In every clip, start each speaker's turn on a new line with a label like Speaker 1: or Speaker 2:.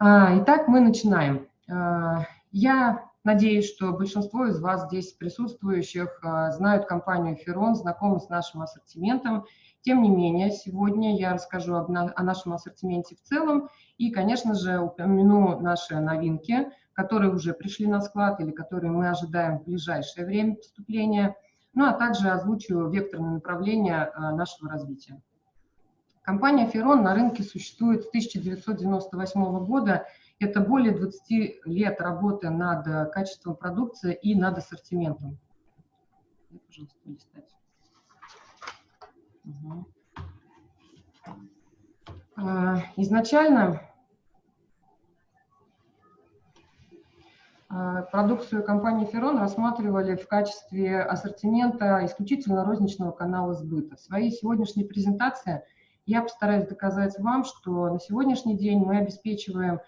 Speaker 1: А, итак, мы начинаем. А, я надеюсь, что большинство из вас здесь присутствующих а, знают компанию «Ферон», знакомы с нашим ассортиментом. Тем не менее, сегодня я расскажу о нашем ассортименте в целом и, конечно же, упомяну наши новинки, которые уже пришли на склад или которые мы ожидаем в ближайшее время поступления, ну а также озвучу векторное направление нашего развития. Компания «Ферон» на рынке существует с 1998 года. Это более 20 лет работы над э, качеством продукции и над ассортиментом. Пожалуйста. Угу. Изначально а, продукцию компании «Ферон» рассматривали в качестве ассортимента исключительно розничного канала сбыта. В своей сегодняшней презентации – я постараюсь доказать вам, что на сегодняшний день мы обеспечиваем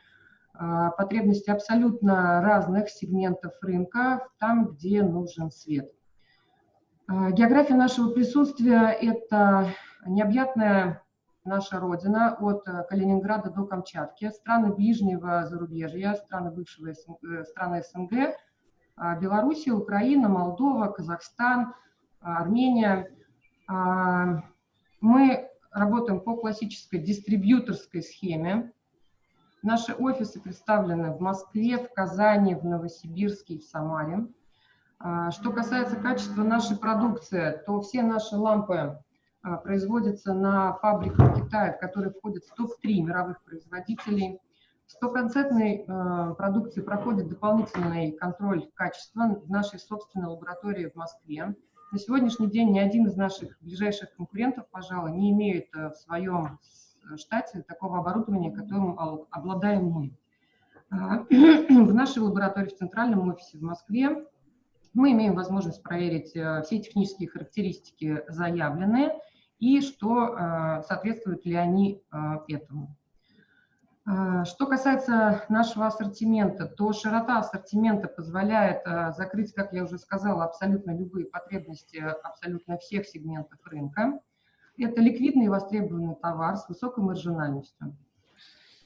Speaker 1: а, потребности абсолютно разных сегментов рынка там, где нужен свет. А, география нашего присутствия – это необъятная наша родина от Калининграда до Камчатки, страны ближнего зарубежья, страны бывшего э, страны СНГ, а, Белоруссия, Украина, Молдова, Казахстан, Армения. Мы работаем по классической дистрибьюторской схеме. Наши офисы представлены в Москве, в Казани, в Новосибирске и в Самаре. А, что касается качества нашей продукции, то все наши лампы а, производятся на фабриках Китая, в которые входят в топ-3 мировых производителей. Стопроцентной а, продукции проходит дополнительный контроль качества в нашей собственной лаборатории в Москве. На сегодняшний день ни один из наших ближайших конкурентов, пожалуй, не имеет э, в своем э, штате такого оборудования, которым обладаем мы. А, в нашей лаборатории в центральном офисе в Москве мы имеем возможность проверить э, все технические характеристики заявленные и что соответствуют ли они этому. А, что касается нашего ассортимента, то широта ассортимента позволяет а, закрыть, как я уже сказала, абсолютно любые потребности абсолютно всех сегментов рынка. Это ликвидный и востребованный товар с высокой маржинальностью.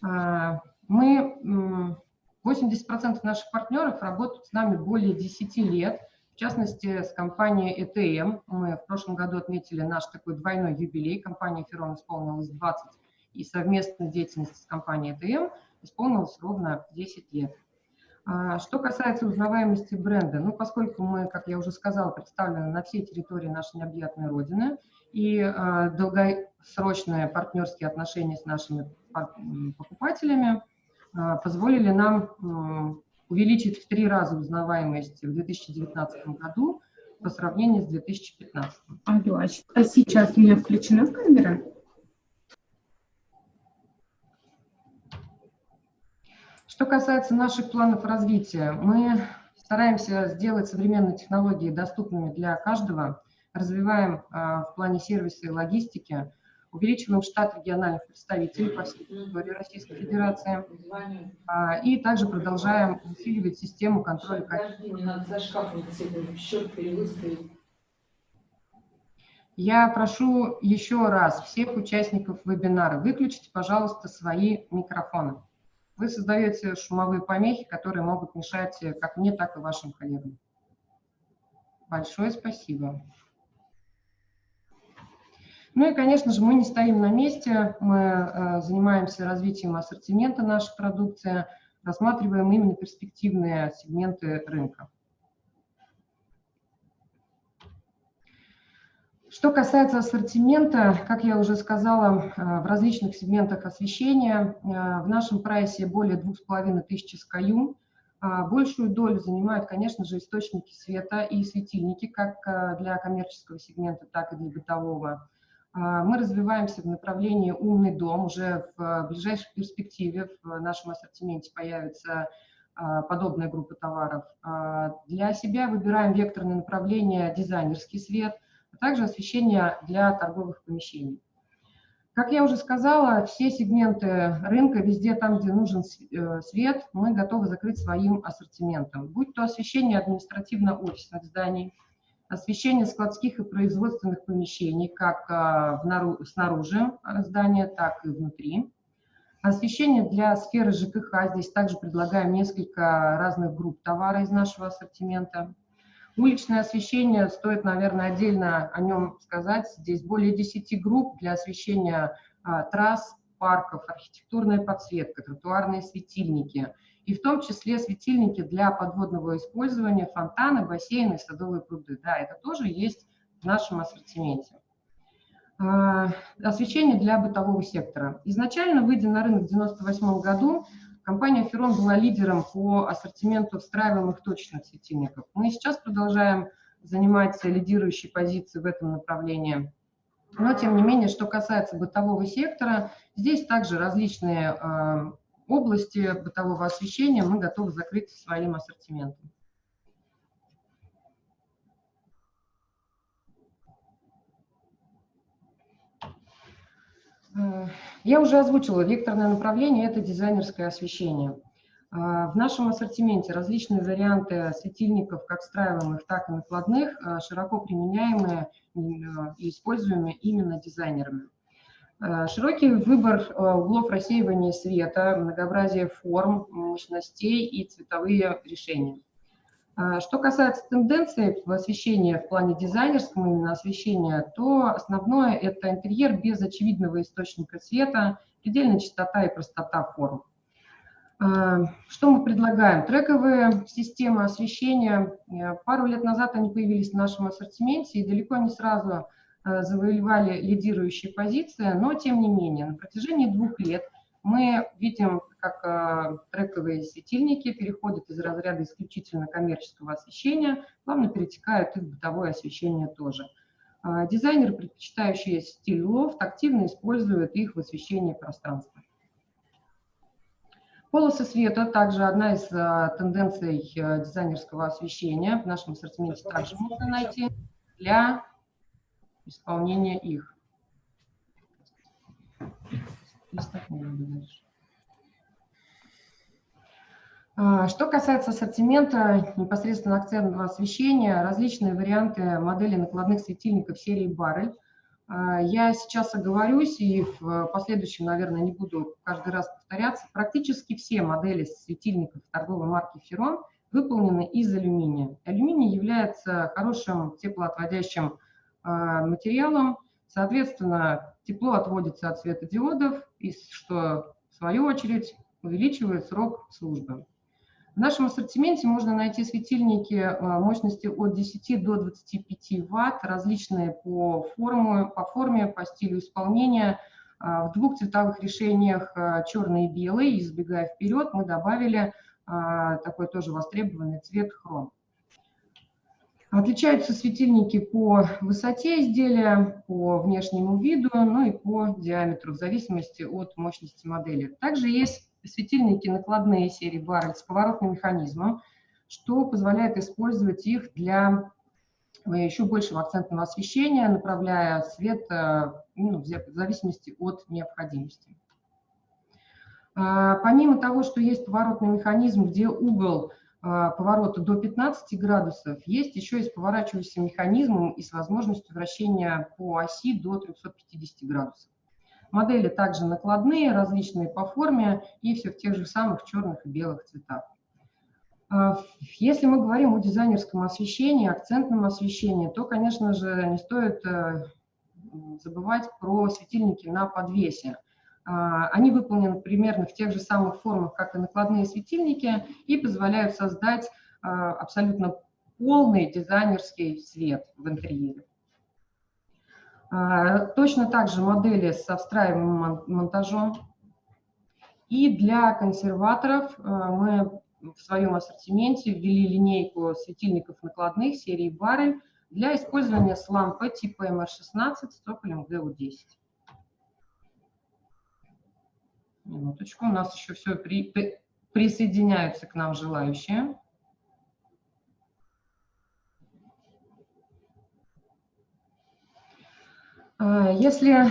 Speaker 1: А, мы, 80% наших партнеров работают с нами более 10 лет, в частности, с компанией ETM. Мы в прошлом году отметили наш такой двойной юбилей. Компания Ферон исполнилась 20 и совместной деятельности с компанией ДМ исполнилось ровно 10 лет. А, что касается узнаваемости бренда, ну, поскольку мы, как я уже сказала, представлены на всей территории нашей необъятной Родины, и э, долгосрочные партнерские отношения с нашими покупателями э, позволили нам э, увеличить в три раза узнаваемость в 2019 году по сравнению с 2015.
Speaker 2: Алло, а сейчас у меня включена камера?
Speaker 1: Что касается наших планов развития, мы стараемся сделать современные технологии доступными для каждого, развиваем а, в плане сервиса и логистики, увеличиваем штат региональных представителей по всей территории Российской Федерации а, и также продолжаем усиливать систему контроля качества. Я прошу еще раз всех участников вебинара выключить, пожалуйста, свои микрофоны вы создаете шумовые помехи, которые могут мешать э, как мне, так и вашим коллегам. Большое спасибо. Ну и, конечно же, мы не стоим на месте, мы э, занимаемся развитием ассортимента нашей продукции, рассматриваем именно перспективные сегменты рынка. Что касается ассортимента, как я уже сказала, э, в различных сегментах освещения, э, в нашем прайсе более 2500 SKU. А большую долю занимают, конечно же, источники света и светильники, как э, для коммерческого сегмента, так и для бытового. А мы развиваемся в направлении «Умный дом». Уже в ближайшей перспективе в нашем ассортименте появится подобная группа товаров. А для себя выбираем векторное направление «Дизайнерский свет», а также освещение для торговых помещений. Как я уже сказала, все сегменты рынка, везде там, где нужен э, свет, мы готовы закрыть своим ассортиментом. Будь то освещение административно-офисных зданий, освещение складских и производственных помещений, как э, снаружи здания, так и внутри, Освещение для сферы ЖКХ. Здесь также предлагаем несколько разных групп товара из нашего ассортимента. Уличное освещение, стоит, наверное, отдельно о нем сказать. Здесь более 10 групп для освещения а, трасс, парков, архитектурная подсветка, тротуарные светильники. И в том числе светильники для подводного использования, фонтаны, бассейны, садовые пруды. Да, это тоже есть в нашем ассортименте. А, освещение для бытового сектора. Изначально, выйдя на рынок в 1998 году, Компания «Ферон» была лидером по ассортименту встраиваемых точечных светильников. Мы сейчас продолжаем занимать лидирующие позиции в этом направлении. Но, тем не менее, что касается бытового сектора, здесь также различные э, области бытового освещения мы готовы закрыть своим ассортиментом. Я уже озвучила, векторное направление – это дизайнерское освещение. Э, в нашем ассортименте различные варианты светильников, как встраиваемых, так и накладных, э, широко применяемые и используемые именно дизайнерами. Широкий выбор углов рассеивания света, многообразие форм, мощностей и цветовые решения – а, что касается тенденций в освещении в плане дизайнерского именно освещения, то основное – это интерьер без очевидного источника света, предельная чистота и простота форм. А, что мы предлагаем? Трековые системы освещения. Э, пару лет назад они появились в нашем ассортименте и далеко не сразу э, завоевали лидирующие позиции, но тем не менее на протяжении двух лет мы видим, как э, трековые светильники переходят из разряда исключительно коммерческого освещения, плавно перетекают и в бытовое освещение тоже. Э, дизайнеры, предпочитающие стиль лофт, активно используют их в освещении пространства. Полосы света также одна из э, тенденций дизайнерского освещения. В нашем ассортименте также можно найти для исполнения их. А, что касается ассортимента непосредственно акцентного освещения, различные варианты модели накладных светильников серии Баррель. А, я сейчас оговорюсь и в последующем, наверное, не буду каждый раз повторяться. Практически все модели светильников торговой марки Ферон выполнены из алюминия. Алюминий является хорошим теплоотводящим а, материалом, соответственно, Тепло отводится от светодиодов, и что в свою очередь увеличивает срок службы. В нашем ассортименте можно найти светильники э, мощности от 10 до 25 Вт, различные по, форму, по форме, по стилю исполнения. Э, в двух цветовых решениях э, черный и белый, избегая вперед, мы добавили такой тоже востребованный цвет хром. Отличаются светильники по высоте изделия, по внешнему виду, ну и по диаметру, в зависимости от мощности модели. Также есть светильники накладные серии Баррель с поворотным механизмом, что позволяет использовать их для э, еще большего акцентного освещения, направляя свет э, ну, в зависимости от необходимости. А, помимо того, что есть поворотный механизм, где угол поворота до 15 градусов, есть еще и с поворачивающимся механизмом и с возможностью вращения по оси до 350 градусов. Модели также накладные, различные по форме и все в тех же самых черных и белых цветах. А, если мы говорим о дизайнерском освещении, акцентном освещении, то, конечно же, не стоит э, забывать про светильники на подвесе. А, они выполнены примерно в тех же самых формах, как и накладные светильники, и позволяют создать а, абсолютно полный дизайнерский свет в интерьере. А, точно так же модели со встраиваемым монтажом. И для консерваторов мы в своем ассортименте ввели линейку светильников накладных серии Баррель для использования с лампой типа MR16 с цоколем GU10. Минуточку, у нас еще все при, при, присоединяются к нам желающие. А, если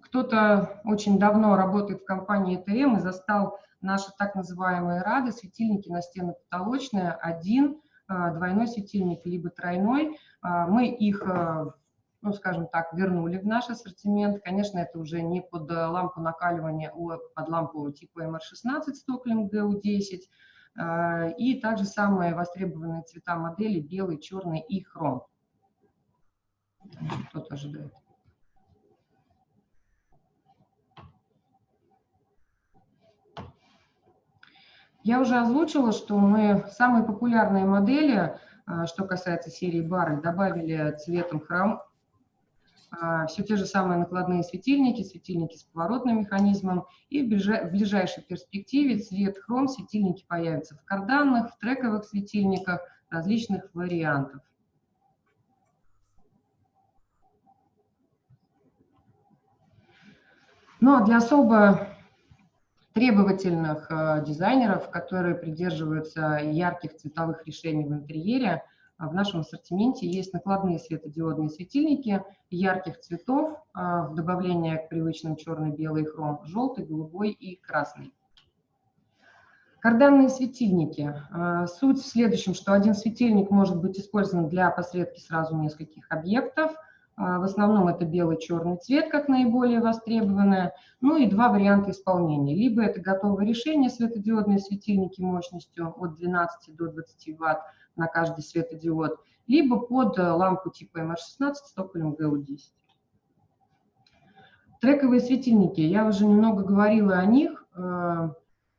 Speaker 1: кто-то очень давно работает в компании ТМ и застал наши так называемые рады, светильники на стены потолочные, один, а, двойной светильник, либо тройной, а, мы их ну, скажем так, вернули в наш ассортимент. Конечно, это уже не под лампу накаливания, а под лампу типа MR16 с токарем GU10. И также самые востребованные цвета модели белый, черный и хром. Кто-то ожидает. Я уже озвучила, что мы самые популярные модели, а, что касается серии Баррель, добавили цветом хром. А, Все те же самые накладные светильники, светильники с поворотным механизмом. И в ближайшей перспективе цвет хром светильники появятся в карданных, в трековых светильниках различных вариантов. Ну а для особо требовательных э, дизайнеров, которые придерживаются ярких цветовых решений в интерьере, в нашем ассортименте есть накладные светодиодные светильники ярких цветов э, в добавление к привычным черный, белый, хром, желтый, голубой и красный. Карданные светильники. Э, суть в следующем, что один светильник может быть использован для посредки сразу нескольких объектов – а, в основном это белый-черный цвет, как наиболее востребованное. Ну и два варианта исполнения. Либо это готовое решение, светодиодные светильники мощностью от 12 до 20 Вт на каждый светодиод, либо под э, лампу типа MR16 с топливом GU10. Трековые светильники. Я уже немного говорила о них. Э,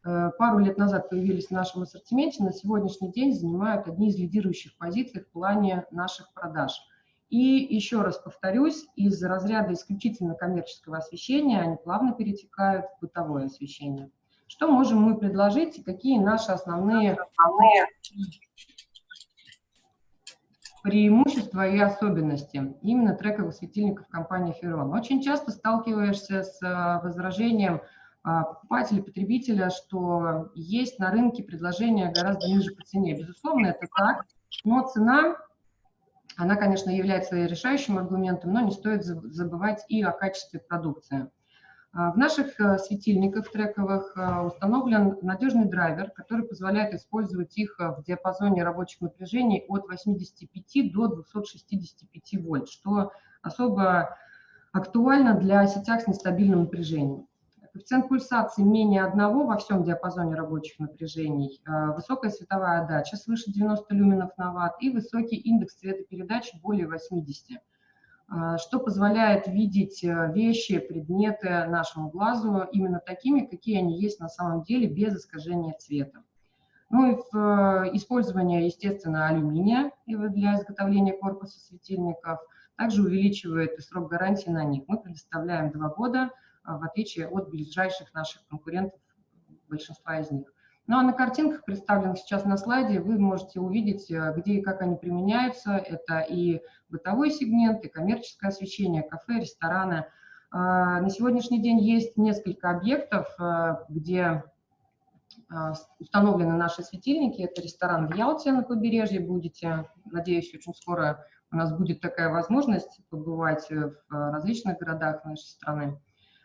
Speaker 1: э, пару лет назад появились в нашем ассортименте. На сегодняшний день занимают одни из лидирующих позиций в плане наших продаж – и еще раз повторюсь, из разряда исключительно коммерческого освещения они плавно перетекают в бытовое освещение. Что можем мы предложить и какие наши основные преимущества и особенности именно трековых светильников компании Ferron? Очень часто сталкиваешься с а, возражением а, покупателя, потребителя, что есть на рынке предложения гораздо ниже по цене. Безусловно, это так, но цена она, конечно, является решающим аргументом, но не стоит забывать и о качестве продукции. А, в наших э, светильниках трековых э, установлен надежный драйвер, который позволяет использовать их э, в диапазоне рабочих напряжений от 85 до 265 вольт, что особо актуально для сетях с нестабильным напряжением. Коэффициент пульсации менее одного во всем диапазоне рабочих напряжений, высокая световая отдача свыше 90 люменов на ватт и высокий индекс цветопередачи более 80, э, что позволяет видеть э, вещи, предметы нашему глазу именно такими, какие они есть на самом деле, без искажения цвета. Ну и в использование, естественно, алюминия для изготовления корпуса светильников также увеличивает и срок гарантии на них. Мы предоставляем два года – в отличие от ближайших наших конкурентов, большинства из них. Ну а на картинках, представленных сейчас на слайде, вы можете увидеть, э, где и как они применяются. Это и бытовой сегмент, и коммерческое освещение, кафе, рестораны. А, на сегодняшний день есть несколько объектов, э, где а, установлены наши светильники. Это ресторан в Ялте на побережье. Будете, надеюсь, очень скоро у нас будет такая возможность побывать в различных городах нашей страны.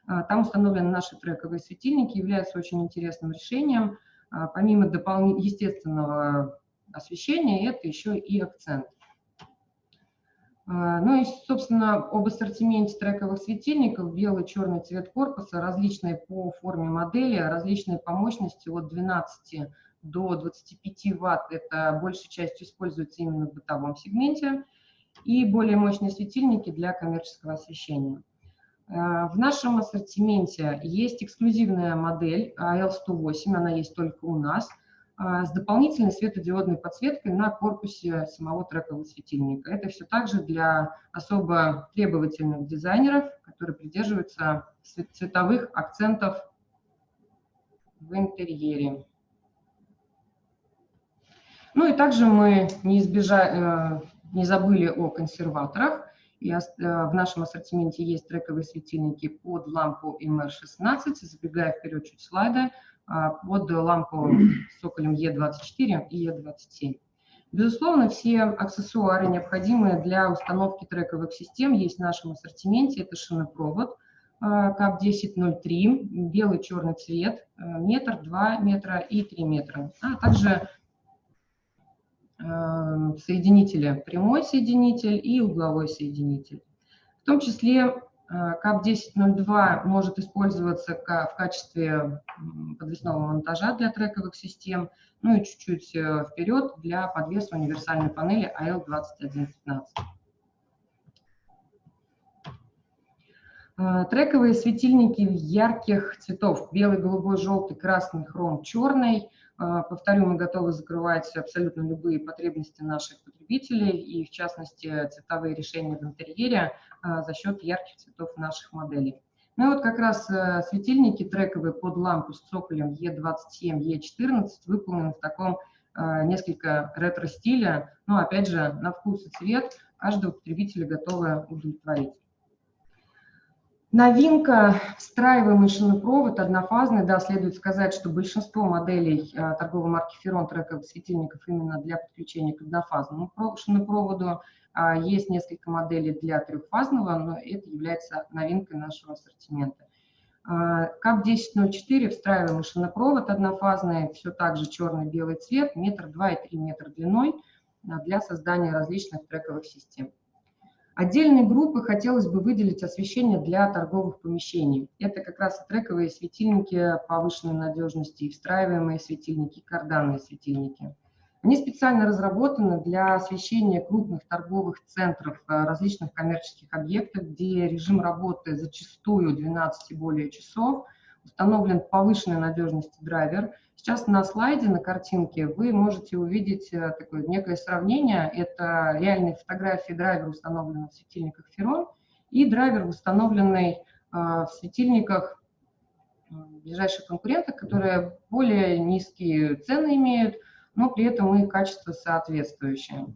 Speaker 1: А, там установлены наши трековые светильники, являются очень интересным решением. А, помимо дополнительного естественного освещения, это еще и акцент. А, ну и, собственно, об ассортименте трековых светильников. Белый, черный цвет корпуса, различные по форме модели, различные по мощности от 12 до 25 ватт. Это большей частью используется именно в бытовом сегменте. И более мощные светильники для коммерческого освещения. Э, в нашем ассортименте есть эксклюзивная модель AL108, она есть только у нас, э, с дополнительной светодиодной подсветкой на корпусе самого трекового светильника. Это все также для особо требовательных дизайнеров, которые придерживаются цветовых акцентов в интерьере. Ну и также мы не, избежа... Э, не забыли о консерваторах. И э, в нашем ассортименте есть трековые светильники под лампу MR16, забегая вперед чуть слайда, а, под лампу с соколем E24 и E27. Безусловно, все аксессуары, необходимые для установки трековых систем, есть в нашем ассортименте. Это шинопровод КАП-1003, белый черный цвет, э, метр, два метра и три метра, а также соединителя прямой соединитель и угловой соединитель. В том числе КАП-1002 может использоваться в качестве подвесного монтажа для трековых систем, ну и чуть-чуть э, вперед для подвеса универсальной панели AL2115. Э, трековые светильники ярких цветов. Белый, голубой, желтый, красный, хром, черный. Э, повторю, мы готовы закрывать абсолютно любые потребности наших потребителей и, в частности, цветовые решения в интерьере э, за счет ярких цветов наших моделей. Ну и вот как раз светильники трековые под лампу с цоколем E27, E14 выполнены в таком несколько ретро-стиля, но опять же на вкус и цвет каждого потребителя готовы удовлетворить. Новинка – встраиваемый шинопровод однофазный. Да, следует сказать, что большинство моделей а, торговой марки Ferron трековых светильников именно для подключения к однофазному шинопроводу. А, есть несколько моделей для трехфазного, но это является новинкой нашего ассортимента. А, КАП-1004 встраиваемый шинопровод однофазный, все так же черный-белый цвет, метр два и три метра длиной для создания различных трековых систем. Отдельной группы хотелось бы выделить освещение для торговых помещений. Это как раз трековые светильники повышенной надежности, встраиваемые светильники, карданные светильники. Они специально разработаны для освещения крупных торговых центров, э, различных коммерческих объектов, где режим работы зачастую 12 и более часов, установлен повышенной надежности драйвер – Сейчас на слайде, на картинке вы можете увидеть э, такое некое сравнение. Это реальные фотографии драйвера, установленного в светильниках Ferron, и драйвер, установленный э, в светильниках ближайших конкурентов, которые более низкие цены имеют, но при этом их качество соответствующее.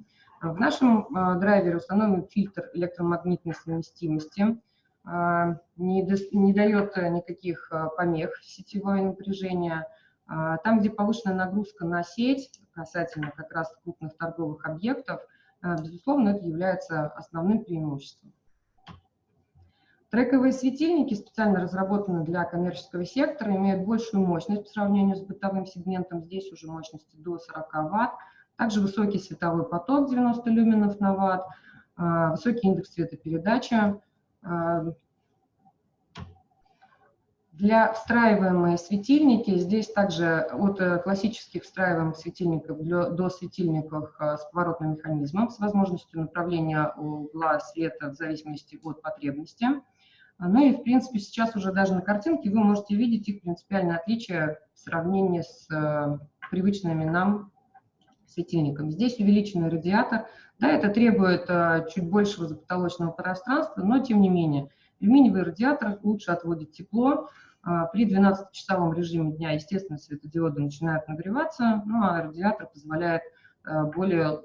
Speaker 1: В нашем э, драйвере установлен фильтр электромагнитной совместимости, не, не дает никаких помех сетевое напряжение, а, там, где повышенная нагрузка на сеть, касательно как раз крупных торговых объектов, а, безусловно, это является основным преимуществом. Трековые светильники, специально разработаны для коммерческого сектора, имеют большую мощность по сравнению с бытовым сегментом. Здесь уже мощности до 40 Вт. Также высокий световой поток 90 люменов на Вт, а, высокий индекс цветопередачи, для встраиваемые светильники, здесь также от э, классических встраиваемых светильников до светильников э, с поворотным механизмом, с возможностью направления угла света в зависимости от потребности. Ну и, в принципе, сейчас уже даже на картинке вы можете видеть их принципиальное отличие в сравнении с э, привычными нам светильниками. Здесь увеличенный радиатор. Да, это требует чуть большего запотолочного пространства, но тем не менее. Алюминиевый радиатор лучше отводит тепло, а, при 12-часовом режиме дня, естественно, светодиоды начинают нагреваться, ну а радиатор позволяет а, более,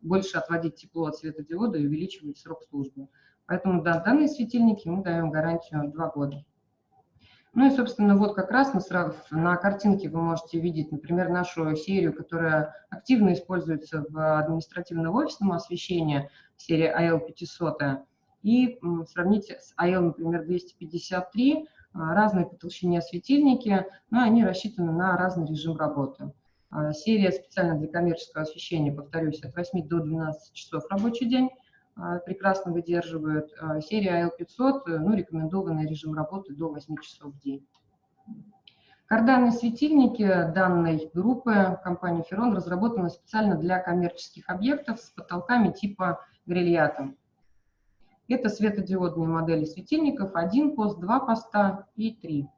Speaker 1: больше отводить тепло от светодиода и увеличивать срок службы. Поэтому да, данные светильники мы даем гарантию 2 года. Ну и, собственно, вот как раз на, на картинке вы можете видеть, например, нашу серию, которая активно используется в административно-офисном освещении, серия AL500, и сравнить с AL, например, 253, а, разные по толщине светильники, но они рассчитаны на разный режим работы. А, серия специально для коммерческого освещения, повторюсь, от 8 до 12 часов рабочий день прекрасно выдерживают. Серия AL500, ну, рекомендованный режим работы до 8 часов в день. Карданные светильники данной группы компании Ferron разработаны специально для коммерческих объектов с потолками типа грильята. Это светодиодные модели светильников, один пост, два поста и три.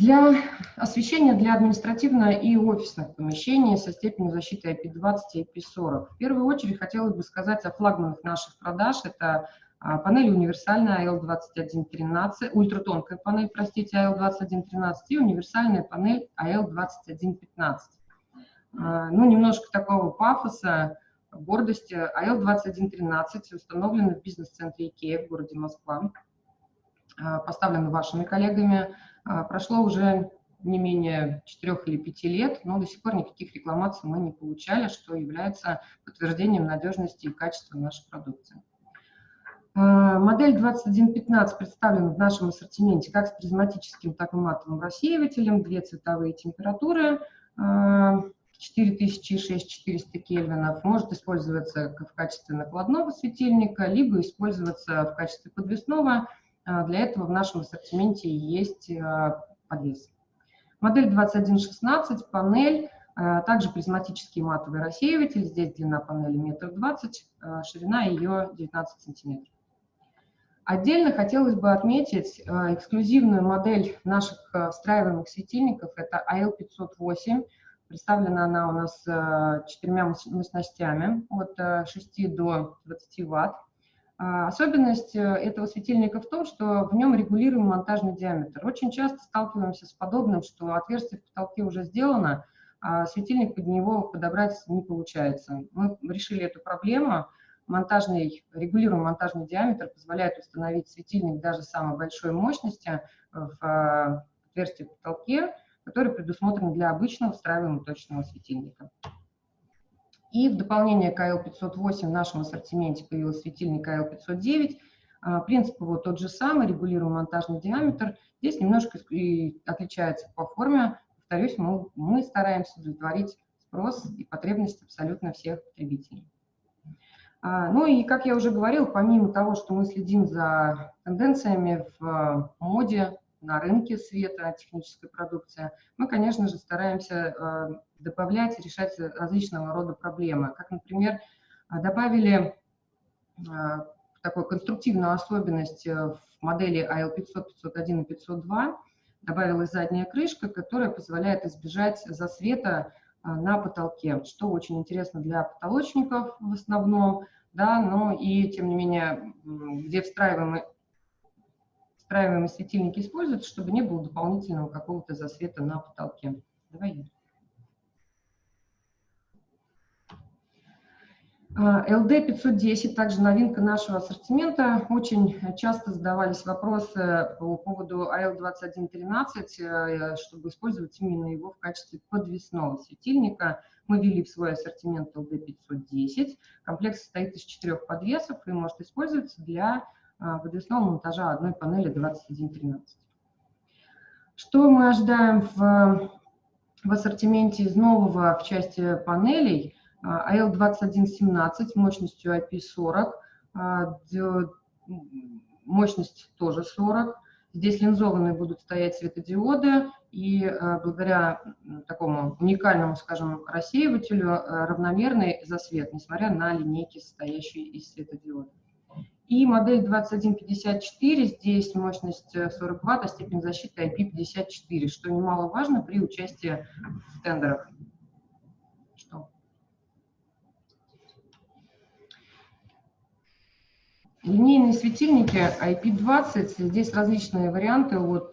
Speaker 1: Для освещения для административного и офисных помещений со степенью защиты IP20 и IP40. В первую очередь хотелось бы сказать о флагманах наших продаж. Это а, панель универсальная AL2113, ультратонкая панель, простите, AL2113 и универсальная панель AL2115. А, ну, немножко такого пафоса, гордости. АЛ-2113 установлена в бизнес-центре Икея в городе Москва, а, поставлена вашими коллегами. А, прошло уже не менее 4 или 5 лет, но до сих пор никаких рекламаций мы не получали, что является подтверждением надежности и качества нашей продукции. Модель 2115 представлена в нашем ассортименте как с призматическим, так и матовым рассеивателем, две цветовые температуры, 4006-400 кельвинов, может использоваться в качестве накладного светильника, либо использоваться в качестве подвесного. Для этого в нашем ассортименте есть подвес. Модель 2116, панель, также призматический матовый рассеиватель, здесь длина панели 1,20 м, ширина ее 19 сантиметров. Отдельно хотелось бы отметить э, эксклюзивную модель наших э, встраиваемых светильников. Это AL508. Представлена она у нас э, четырьмя мощностями от 6 до 20 ватт. Особенность этого светильника в том, что в нем регулируем монтажный диаметр. Очень часто сталкиваемся с подобным, что отверстие в потолке уже сделано, а светильник под него подобрать не получается. Мы решили эту проблему монтажный, регулируемый монтажный диаметр позволяет установить светильник даже самой большой мощности в э, отверстие в потолке, который предусмотрен для обычного встраиваемого точного светильника. И в дополнение к AL508 в нашем ассортименте появился светильник AL509. А, принцип его тот же самый, регулируемый монтажный диаметр. Здесь немножко отличается по форме. Повторюсь, мы, мы стараемся удовлетворить спрос и потребности абсолютно всех потребителей. А, ну и, как я уже говорил, помимо того, что мы следим за тенденциями в а, моде, на рынке света, технической продукции, мы, конечно же, стараемся а, добавлять и решать различного рода проблемы. Как, например, добавили такую конструктивную особенность в модели AL500, 501 и 502, добавилась задняя крышка, которая позволяет избежать засвета а, на потолке, что очень интересно для потолочников в основном, да, но и тем не менее, где встраиваемые, встраиваемые светильники используются, чтобы не было дополнительного какого-то засвета на потолке. Давай. LD510, также новинка нашего ассортимента. Очень часто задавались вопросы по поводу AL2113, э, чтобы использовать именно его в качестве подвесного светильника. Мы ввели в свой ассортимент LD510. Комплект состоит из четырех подвесов и может использоваться для э, подвесного монтажа одной панели 2113. Что мы ожидаем в, в ассортименте из нового в части панелей – AL2117 мощностью IP40, а, мощность тоже 40. Здесь линзованные будут стоять светодиоды, и а, благодаря такому уникальному, скажем, рассеивателю а, равномерный засвет, несмотря на линейки, состоящие из светодиодов. И модель 2154, здесь мощность 40 Вт, а степень защиты IP54, что немаловажно при участии в тендерах. Линейные светильники IP20, здесь различные варианты от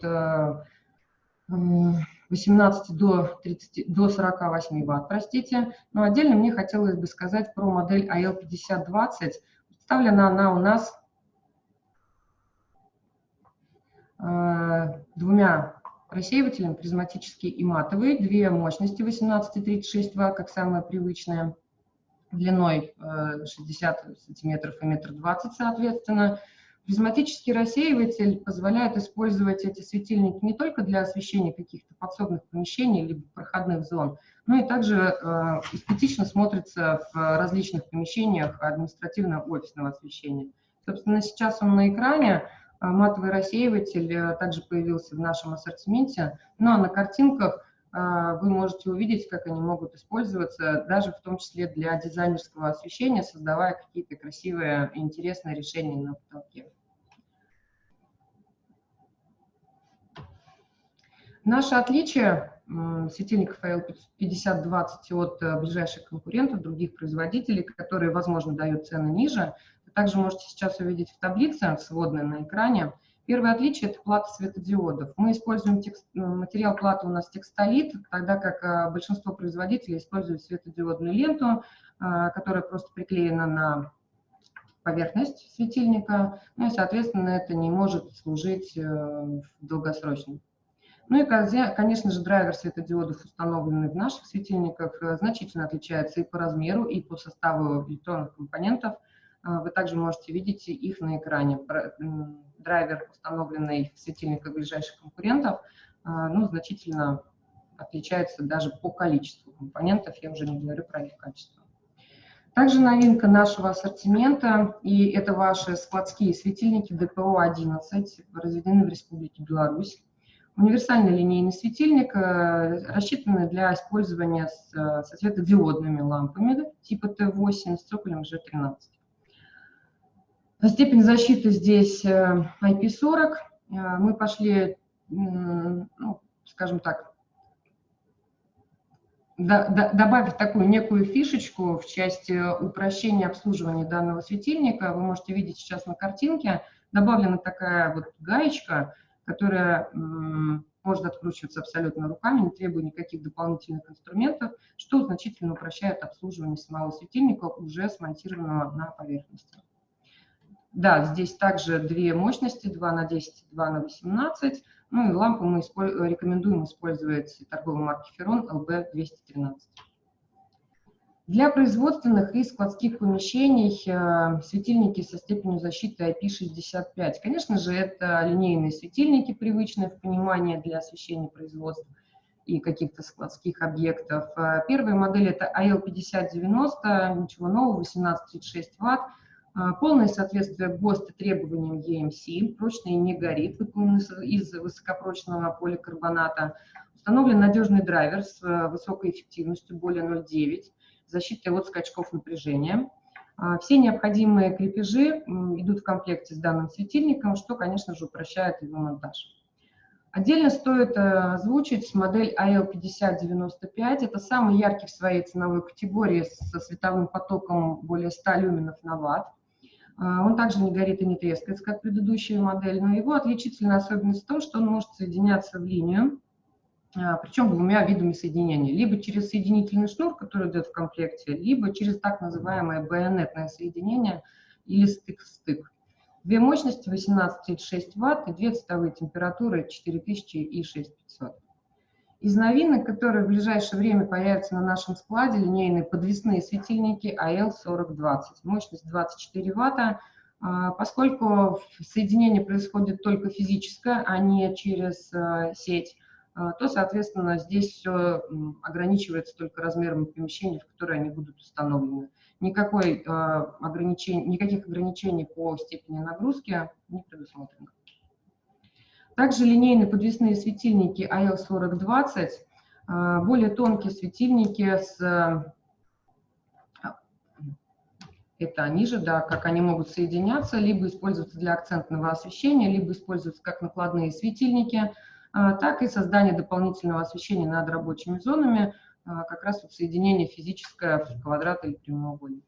Speaker 1: 18 э, до, 30, до 48 ватт, простите. Но отдельно мне хотелось бы сказать про модель AL5020. Представлена она у нас э, двумя рассеивателями, призматический и матовый, две мощности 18 и 36 ватт, как самая привычная длиной 60 э, сантиметров и метр двадцать, соответственно. Призматический рассеиватель позволяет использовать эти светильники не только для освещения каких-то подсобных помещений либо проходных зон, но и также э, эстетично смотрится в различных помещениях административно-офисного освещения. Собственно, сейчас он на экране, матовый рассеиватель э, также появился в нашем ассортименте, но ну, а на картинках вы можете увидеть, как они могут использоваться, даже в том числе для дизайнерского освещения, создавая какие-то красивые и интересные решения на потолке. Наше отличие светильников AL5020 от э, ближайших конкурентов, других производителей, которые, возможно, дают цены ниже, вы также можете сейчас увидеть в таблице, сводной на экране, Первое отличие – это плата светодиодов. Мы используем текст, ну, материал платы у нас текстолит, тогда как а, большинство производителей используют светодиодную ленту, а, которая просто приклеена на поверхность светильника, ну и, соответственно, это не может служить э, долгосрочно. Ну и, конечно же, драйвер светодиодов, установленный в наших светильниках, э, значительно отличается и по размеру, и по составу электронных компонентов. Вы также можете видеть их на экране драйвер, установленный в светильниках ближайших конкурентов, а, ну, значительно отличается даже по количеству компонентов, я уже не говорю про их качество. Также новинка нашего ассортимента, и это ваши складские светильники ДПО-11, разведены в Республике Беларусь. Универсальный линейный светильник, э, рассчитанный для использования с, со светодиодными лампами типа Т8 с цоколем G13. Степень защиты здесь IP40. Э, мы пошли, ну, скажем так, добавив такую некую фишечку в части упрощения обслуживания данного светильника, вы можете видеть сейчас на картинке, добавлена такая вот гаечка, которая может откручиваться абсолютно руками, не требуя никаких дополнительных инструментов, что значительно упрощает обслуживание самого светильника, уже смонтированного на поверхности. Да, здесь также две мощности, 2 на 10, 2 на 18. Ну и лампу мы рекомендуем использовать торговой марки Ferron LB213. Для производственных и складских помещений э, светильники со степенью защиты IP65. Конечно же, это линейные светильники, привычные в понимании для освещения производств и каких-то складских объектов. Э, первая модель это AL5090, ничего нового, 1836 Вт. Э, полное соответствие ГОСТ требованиям EMC, прочный не горит, выполнен из высокопрочного поликарбоната. Установлен надежный драйвер с высокой эффективностью, более 0,9 защитой от скачков напряжения. А, все необходимые крепежи идут в комплекте с данным светильником, что, конечно же, упрощает его монтаж. Отдельно стоит э, озвучить модель AL5095. Это самый яркий в своей ценовой категории со световым потоком более 100 люменов на ватт. А, он также не горит и не трескается, как предыдущая модель, но его отличительная особенность в том, что он может соединяться в линию, а, причем двумя видами соединения. Либо через соединительный шнур, который идет в комплекте, либо через так называемое байонетное соединение или стык-стык. Две мощности 18,6 Вт и две цветовые температуры 4000 и 6500. Из новинок, которые в ближайшее время появятся на нашем складе, линейные подвесные светильники AL4020. Мощность 24 Вт. А, поскольку соединение происходит только физическое, а не через а, сеть, а, то, соответственно, здесь все ограничивается только размером помещения, в которое они будут установлены. Никакой, а, ограничений, никаких ограничений по степени нагрузки не предусмотрено. Также линейные подвесные светильники AL4020, а, более тонкие светильники с... Это они же, да, как они могут соединяться, либо использоваться для акцентного освещения, либо использоваться как накладные светильники – а, так и создание дополнительного освещения над рабочими зонами, а, как раз вот соединение физическое в квадрат или прямоугольник.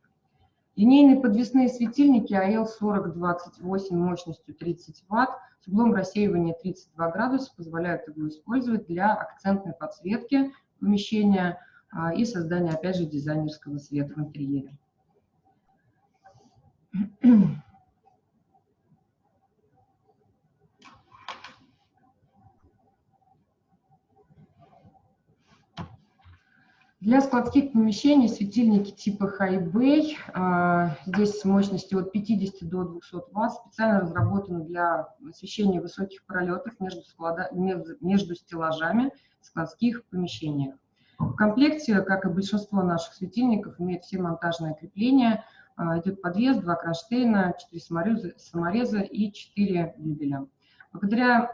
Speaker 1: Линейные подвесные светильники AL4028 мощностью 30 Вт с углом рассеивания 32 градуса позволяют его использовать для акцентной подсветки помещения а, и создания, опять же, дизайнерского света в интерьере. Для складских помещений светильники типа Bay, а, здесь с мощностью от 50 до 200 Вт, специально разработаны для освещения высоких пролетов между, склада, между стеллажами в складских помещениях. В комплекте, как и большинство наших светильников, имеет все монтажные крепления. А, идет подвес, два кронштейна, 4 самореза, и 4 дюбеля. Благодаря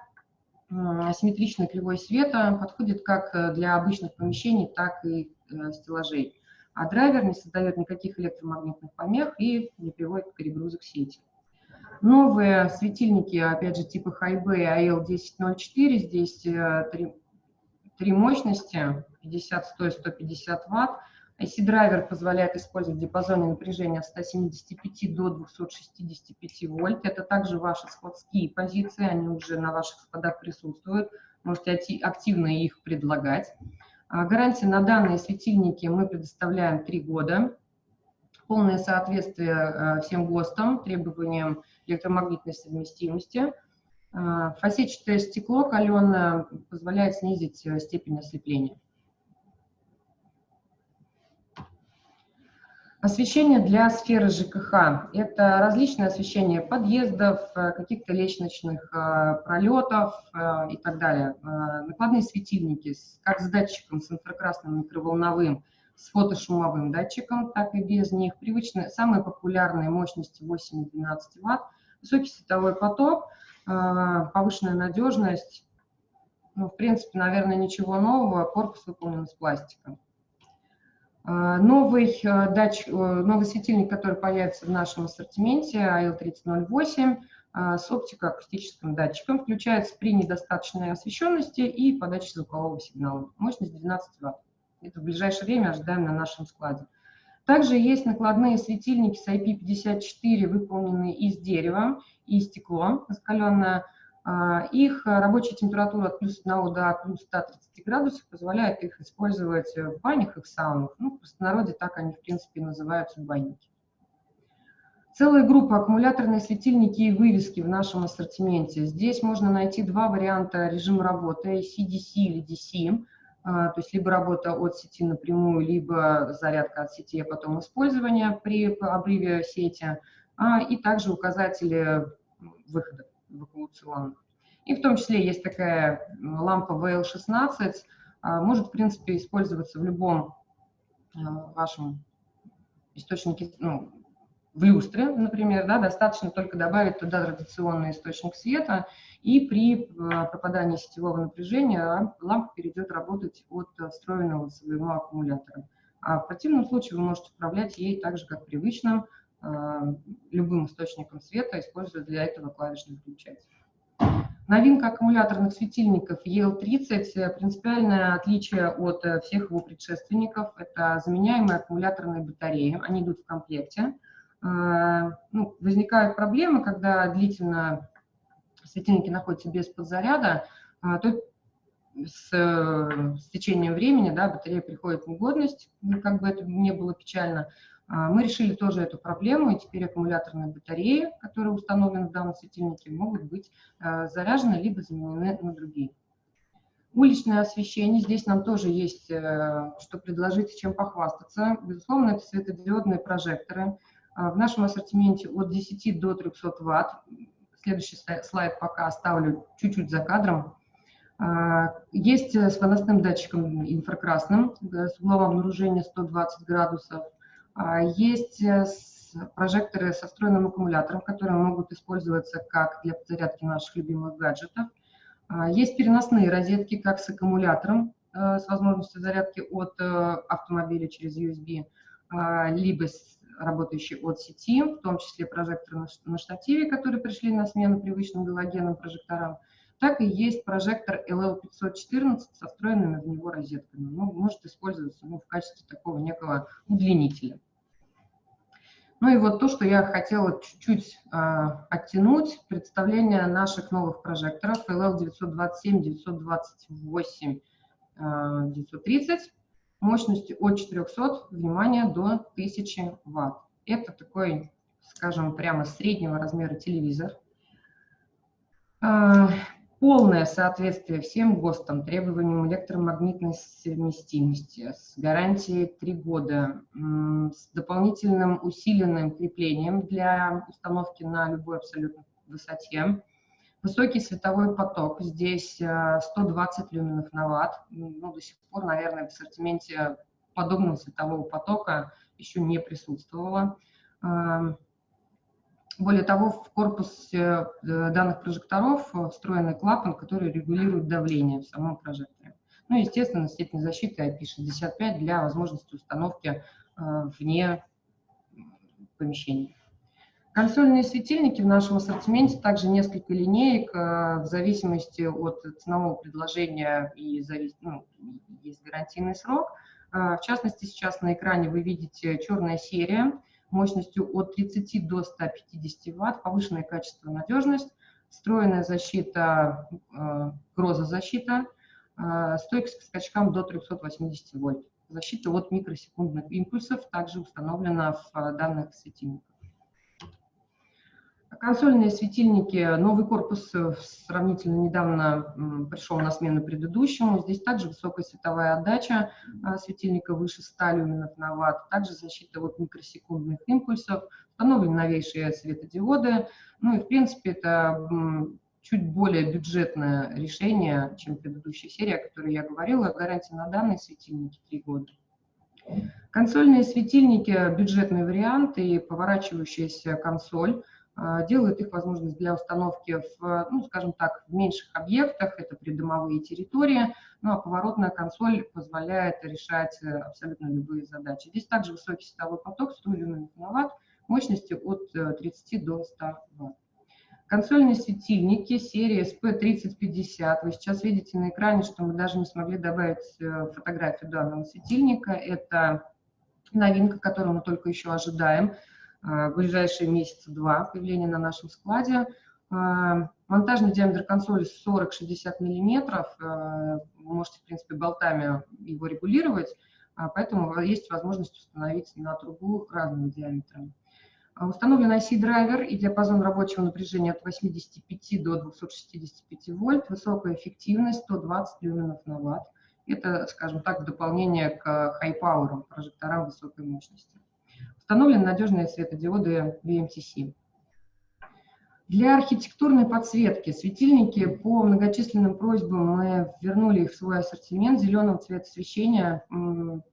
Speaker 1: асимметричной кривой света подходит как для обычных помещений, так и Э, стеллажей. А драйвер не создает никаких электромагнитных помех и не приводит к перегрузу к сети. Новые светильники, опять же, типа Highbay AL1004, здесь э, три, три мощности, 50, 100 и 150 Вт. IC-драйвер позволяет использовать диапазоны напряжения от 175 до 265 вольт. Это также ваши складские позиции, они уже на ваших складах присутствуют. Можете активно их предлагать. А, гарантия на данные светильники мы предоставляем 3 года. Полное соответствие а, всем ГОСТам, требованиям электромагнитной совместимости. А, фасетчатое стекло каленое позволяет снизить э, степень ослепления. Освещение для сферы ЖКХ. Это различное освещение подъездов, э, каких-то лестничных э, пролетов э, и так далее. Накладные светильники, как с датчиком, с инфракрасным микроволновым, с фотошумовым датчиком, так и без них. Привычные, самые популярные мощности 8-12 Вт, высокий световой поток, повышенная надежность. Ну, в принципе, наверное, ничего нового, корпус выполнен из пластика. А, новый, э, датчик, э, новый светильник, который появится в нашем ассортименте, AL3008, а, с оптико-акустическим датчиком, включается при недостаточной освещенности и подаче звукового сигнала. Мощность 12 Вт. Это в ближайшее время ожидаем на нашем складе. Также есть накладные светильники с IP54, выполненные из дерева и стекло раскаленное, а, их э, рабочая температура от плюс 1 до плюс 130 градусов позволяет их использовать в банях и в саунах. Ну, в простонародье так они, в принципе, называются банники. Целая группа аккумуляторные светильники и вывески в нашем ассортименте. Здесь можно найти два варианта режима работы, CDC или DC, а, то есть либо работа от сети напрямую, либо зарядка от сети, а потом использование при обрыве сети, а, и также указатели выхода эвакуационных. И в том числе есть такая лампа VL16, а, может, в принципе, использоваться в любом а, вашем источнике, ну, в люстре, например, да, достаточно только добавить туда традиционный источник света, и при а, пропадании сетевого напряжения лампа перейдет работать от встроенного своего аккумулятора. А в противном случае вы можете управлять ей так же, как привычным любым источником света, используя для этого клавишный выключатель. Новинка аккумуляторных светильников EL30, принципиальное отличие от э, всех его предшественников, это заменяемые аккумуляторные батареи, они идут в комплекте. Э, ну, возникают проблемы, когда длительно светильники находятся без подзаряда, то с, с течением времени да, батарея приходит в негодность, ну, как бы это не было печально, мы решили тоже эту проблему, и теперь аккумуляторные батареи, которые установлены в данном светильнике, могут быть а, заряжены либо заменены на другие. Уличное освещение, здесь нам тоже есть э, что предложить чем похвастаться. Безусловно, это светодиодные прожекторы. А, в нашем ассортименте от 10 до 300 Вт. Следующий слайд пока оставлю чуть-чуть за кадром. Есть э, с выносным датчиком инфракрасным с углом обнаружения 120 градусов. А, есть э, прожекторы со встроенным аккумулятором, которые могут использоваться как для подзарядки наших любимых гаджетов. А, есть переносные розетки, как с аккумулятором, э, с возможностью зарядки от э, автомобиля через USB, а, либо работающие от сети, в том числе прожекторы на штативе, которые пришли на смену привычным галогенным прожекторам, так и есть прожектор LL514 со встроенными в него розетками. Ну, может использоваться ну, в качестве такого некого удлинителя. Ну и вот то, что я хотела чуть-чуть э, оттянуть, представление наших новых прожекторов LL927, 928, э, 930 мощностью от 400, внимание, до 1000 Вт. Это такой, скажем, прямо среднего размера телевизор. Э, полное соответствие всем ГОСТам, требованиям электромагнитной совместимости, с гарантией 3 года, с дополнительным усиленным креплением для установки на любой абсолютно высоте, высокий световой поток, здесь 120 э, люменов на ватт, ну, до сих пор, наверное, в ассортименте подобного светового потока еще не присутствовало. Более того, в корпусе э, данных прожекторов э, встроенный клапан, который регулирует давление в самом прожекторе. Ну, естественно, степень защиты IP65 для возможности установки э, вне помещения. Консольные светильники в нашем ассортименте также несколько линеек в зависимости от ценового предложения и завис... ну, есть гарантийный срок. В частности, сейчас на экране вы видите черная серия – мощностью от 30 до 150 Вт, повышенное качество, надежность, встроенная защита, э, грозозащита, э, стойкость к скачкам до 380 вольт. Защита от микросекундных импульсов также установлена в данных светильниках. Консольные светильники, новый корпус э, сравнительно недавно пришел на смену предыдущему. Здесь также высокая световая отдача а, светильника выше 100 люменов на ватт, также защита от микросекундных импульсов, установлены новейшие светодиоды. Ну и в принципе это чуть более бюджетное решение, чем предыдущая серия, о которой я говорила. Гарантия на данные светильники 3 года. Консольные светильники – бюджетный вариант и поворачивающаяся консоль – делают их возможность для установки в, ну, скажем так, в меньших объектах, это придомовые территории, ну а поворотная консоль позволяет решать э, абсолютно любые задачи. Здесь также высокий световой поток, 100 люмен на ватт, мощностью от 30 э, до 100 ватт. Консольные светильники серии SP3050. Вы сейчас видите на экране, что мы даже не смогли добавить э, фотографию данного светильника. Это новинка, которую мы только еще ожидаем. А, в ближайшие месяца два появления на нашем складе. А, монтажный диаметр консоли 40-60 мм. А, вы можете, в принципе, болтами его регулировать, поэтому есть возможность установить на трубу разным диаметром. Установлен IC-драйвер и диапазон рабочего напряжения от 85 до 265 вольт, высокая эффективность 120 люменов на ватт. Это, скажем так, в дополнение к high-power прожекторам высокой мощности. Установлены надежные светодиоды VMTC. Для архитектурной подсветки светильники по многочисленным просьбам мы вернули их в свой ассортимент зеленого цвета освещения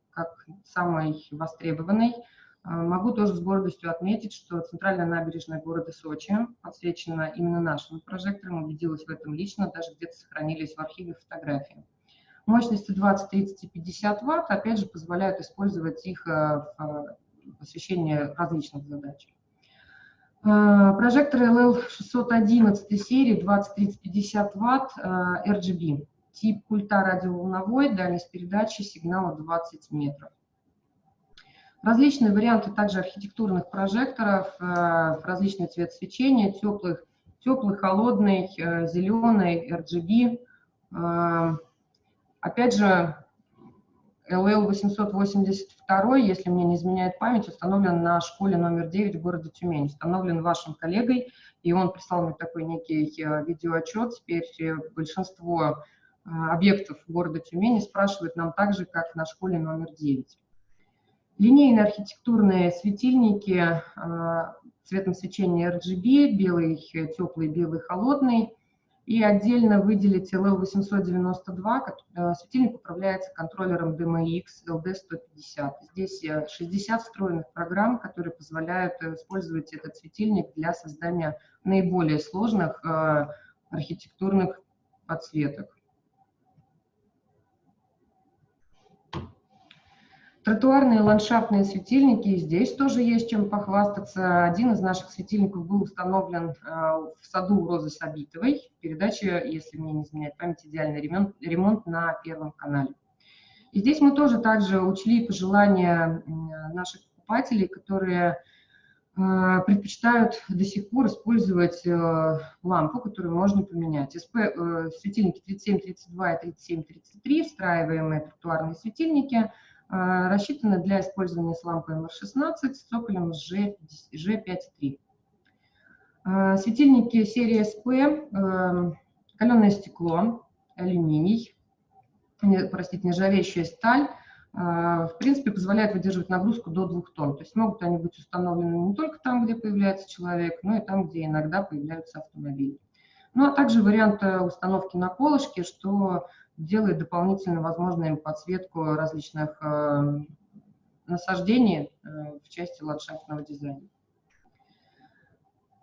Speaker 1: как самый востребованный. А, могу тоже с гордостью отметить, что центральная набережная города Сочи подсвечена именно нашими прожекторами, убедилась в этом лично, даже где-то сохранились в архиве фотографии. Мощности 20, 30 и 50 ватт, опять же, позволяют использовать их а, в освещения различных задач. А, прожекторы LL611 серии 20, 30, 50 Вт RGB. Тип пульта радиоволновой, дальность передачи сигнала 20 метров. Различные варианты также архитектурных прожекторов, а, различный цвет свечения, теплый, теплый холодный, а, зеленый, RGB. Опять же, ЛЛ-882, если мне не изменяет память, установлен на школе номер 9 в городе Тюмень. Установлен вашим коллегой, и он прислал мне такой некий э, видеоотчет. Теперь э, большинство э, объектов города Тюмени спрашивают нам так же, как на школе номер 9. Линейные архитектурные светильники цветом свечения RGB, белый теплый, белый холодный – и отдельно выделить LL892, э, светильник управляется контроллером DMX LD150. Здесь 60 э, встроенных программ, которые позволяют э, использовать этот светильник для создания наиболее сложных архитектурных подсветок. Тротуарные ландшафтные светильники, здесь тоже есть чем похвастаться. Один из наших светильников был установлен э, в саду Розы Сабитовой. Передача, если мне не изменяет память, идеальный ремонт, ремонт на Первом канале. И здесь мы тоже также учли пожелания наших покупателей, которые э, предпочитают до сих пор использовать э, лампу, которую можно поменять. СП, светильники 3732 и 3733, встраиваемые тротуарные светильники – рассчитаны для использования с лампой МР-16 с цоколем G5.3. А, светильники серии SP, а, каленое стекло, алюминий, простите, нержавеющая сталь, в принципе, позволяет выдерживать нагрузку до 2 тонн. То есть могут они быть установлены не только там, где появляется человек, но и там, где иногда появляются автомобили. Ну, а также вариант установки на колышке, что делает дополнительно возможной подсветку различных э, насаждений э, в части ландшафтного дизайна.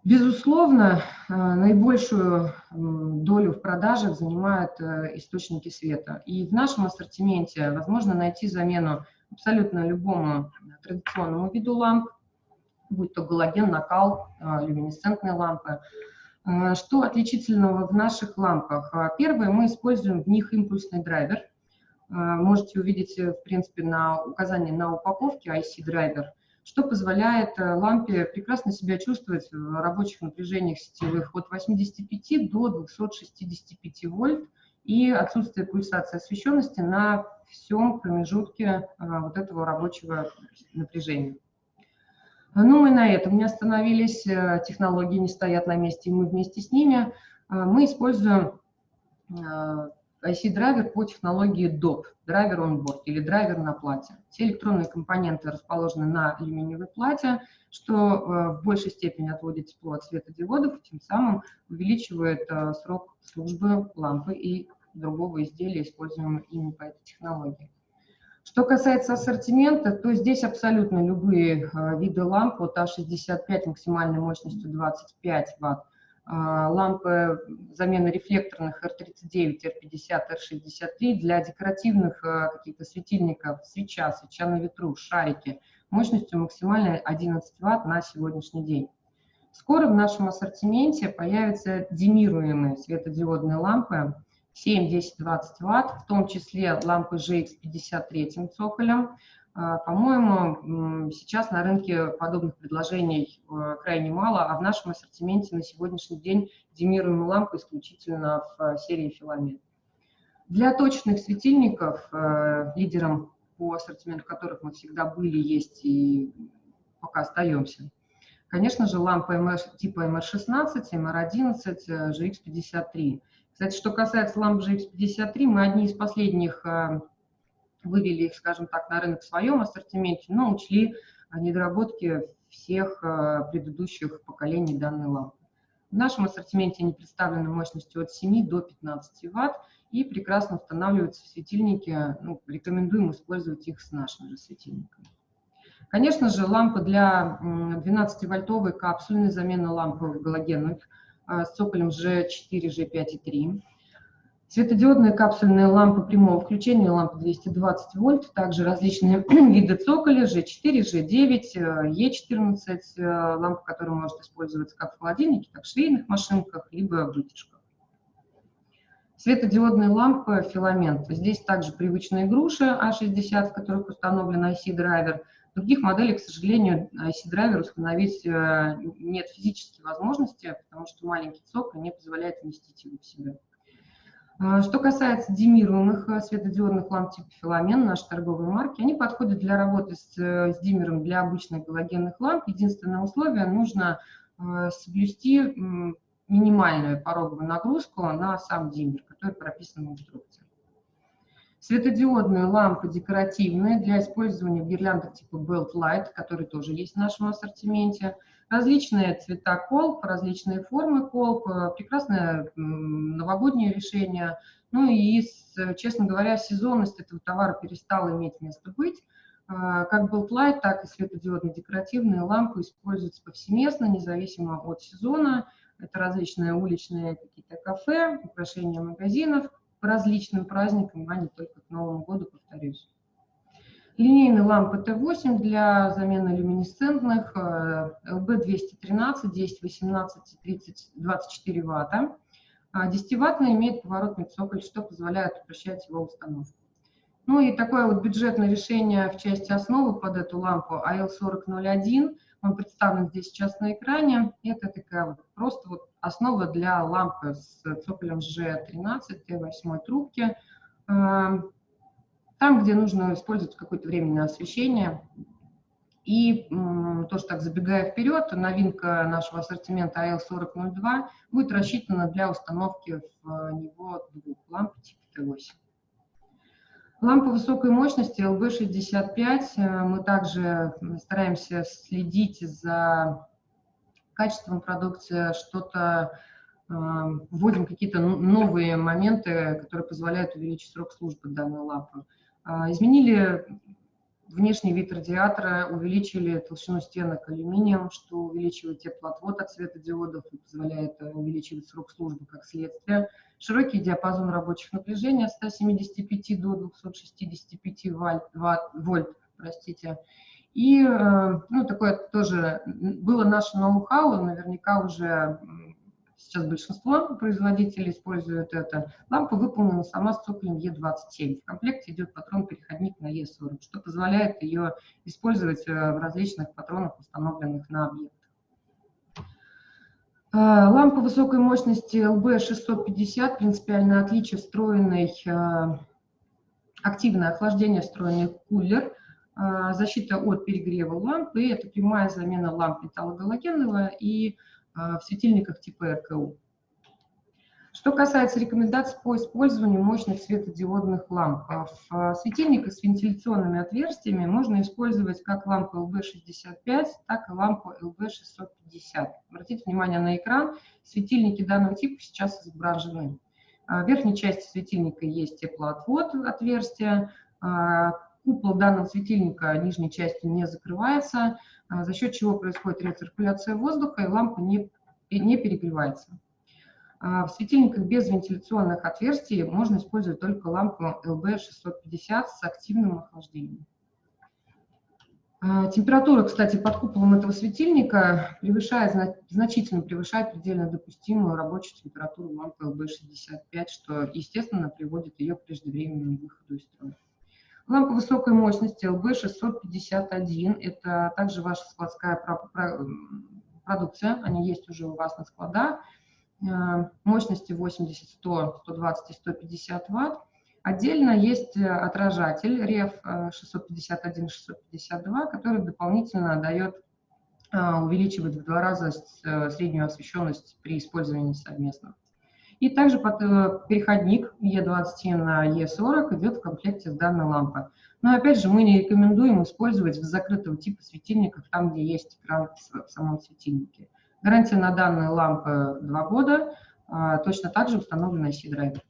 Speaker 1: Безусловно, э, наибольшую долю в продажах занимают источники света. И в нашем ассортименте возможно найти замену абсолютно любому традиционному виду ламп, будь то галоген, накал, люминесцентные лампы, что отличительного в наших лампах? А, первое, мы используем в них импульсный драйвер. А, можете увидеть, э, в принципе, на указании на упаковке IC-драйвер, что позволяет э, лампе прекрасно себя чувствовать в рабочих напряжениях сетевых от 85 до 265 вольт и отсутствие пульсации освещенности на всем промежутке вот этого рабочего напряжения. Ну, мы на этом не остановились, э, технологии не стоят на месте, и мы вместе с ними. Э, мы используем IC-драйвер по технологии DOP, драйвер on board или драйвер на плате. Все электронные компоненты расположены на алюминиевой плате, что в большей степени отводит тепло от светодиодов, тем самым увеличивает срок службы лампы и другого изделия, используемого ими по этой технологии. Что касается ассортимента, то здесь абсолютно любые э, виды ламп. От А65 максимальной мощностью 25 Вт, а, лампы замены рефлекторных R39, R50, R63 для декоративных э, каких-то светильников, свеча, свеча на ветру, шарики, мощностью максимальной 11 Вт на сегодняшний день. Скоро в нашем ассортименте появятся демируемые светодиодные лампы 7, 10, 20 ватт, в том числе лампы GX 53 цоколем. А, по-моему, сейчас на рынке подобных предложений э, крайне мало, а в нашем ассортименте на сегодняшний день демируемые лампы исключительно в э, серии филамент. Для точных светильников, э, лидером по ассортименту которых мы всегда были, есть и пока остаемся, конечно же, лампы типа MR16, MR11, GX53. Кстати, что касается ламп GX53, мы одни из последних э, вывели их, скажем так, на рынок в своем ассортименте, но учли недоработки всех э, предыдущих поколений данной лампы. В нашем ассортименте они представлены мощностью от 7 до 15 Вт и прекрасно устанавливаются в светильники. Ну, рекомендуем использовать их с нашими же светильниками. Конечно же, лампы для 12-вольтовой капсульной замены лампы галогенных с цоколем G4, G5 и 3. Светодиодные капсульные лампы прямого включения, лампы 220 вольт, также различные виды цоколя G4, G9, E14, лампы, которые может использоваться как в холодильнике, так в швейных машинках, либо в вытяжках. Светодиодные лампы филамент. Здесь также привычные груши А60, в которых установлен IC-драйвер – Других моделей, к сожалению, IC-драйвер установить э, нет физической возможности, потому что маленький цоколь не позволяет вместить его в себя. А, что касается э, светодиодных ламп типа филамен, наши торговые марки, они подходят для работы с, э, с диммером для обычных галогенных ламп. Единственное условие – нужно соблюсти минимальную пороговую нагрузку на сам диммер, который прописан в инструкции. Светодиодные лампы декоративные для использования в гирляндах типа Belt Light, которые тоже есть в нашем ассортименте. Различные цвета колб, различные формы колб, э, прекрасное новогоднее решение. Ну и, честно говоря, сезонность этого товара перестала иметь место быть. Э, как Belt Light, так и светодиодные декоративные лампы используются повсеместно, независимо от сезона. Это различные уличные какие-то кафе, украшения магазинов, различным праздникам, а не только к Новому году, повторюсь. Линейные лампы Т8 для замены люминесцентных, LB213, 10, 18, 30, 24 ватта. 10-ваттный имеет поворотный цоколь, что позволяет упрощать его установку. Ну и такое вот бюджетное решение в части основы под эту лампу AL4001 – он представлен здесь сейчас на экране. Это такая вот просто вот основа для лампы с цоколем G13 Т8 трубки. Эм, там, где нужно использовать какое-то временное освещение. И тоже так забегая вперед, новинка нашего ассортимента AL4002 будет рассчитана для установки в него двух ламп типа Т8. Лампа высокой мощности LB65. Э, мы также стараемся следить за качеством продукции, что-то э, вводим какие-то новые моменты, которые позволяют увеличить срок службы данной лампы. Э, изменили внешний вид радиатора, увеличили толщину стенок алюминием, что увеличивает теплоотвод от светодиодов и позволяет увеличивать срок службы как следствие широкий диапазон рабочих напряжений от 175 до 265 вольт, вольт простите. И э, ну, такое тоже было наше ноу-хау, наверняка уже сейчас большинство производителей используют это. Лампа выполнена сама с цоколем Е27. В комплекте идет патрон-переходник на Е40, что позволяет ее использовать э, в различных патронах, установленных на объект. А, лампа высокой мощности LB650, принципиальное отличие, встроенный, а, активное охлаждение, встроенный кулер. А, защита от перегрева лампы, это прямая замена ламп металлогалогенного и а, в светильниках типа РКУ. Что касается рекомендаций по использованию мощных светодиодных ламп, а, в светильниках с вентиляционными отверстиями можно использовать как лампу LB65, так и лампу LB650. Обратите внимание на экран, светильники данного типа сейчас изображены. В верхней части светильника есть теплоотвод отверстия, купол данного светильника нижней частью не закрывается, а, за счет чего происходит рециркуляция воздуха и лампа не, не перегревается. А, в светильниках без вентиляционных отверстий можно использовать только лампу LB650 с активным охлаждением. А, температура, кстати, под куполом этого светильника превышает, значительно превышает предельно допустимую рабочую температуру лампы LB65, что, естественно, приводит ее к преждевременному выходу из строя. Лампа высокой мощности LB651, это также ваша складская продукция, они есть уже у вас на складах, э, мощности 80, 100, 120 и 150 ватт. Отдельно есть э, отражатель REF 651 652, который дополнительно дает, э, увеличивает в два раза среднюю освещенность при использовании совместно. И также э, переходник E20 на E40 идет в комплекте с данной лампой. Но опять же, мы не рекомендуем использовать в закрытого типа светильников, там, где есть экран в самом светильнике. Гарантия на данные лампы 2 года, а, точно так же установлена C-драйвер.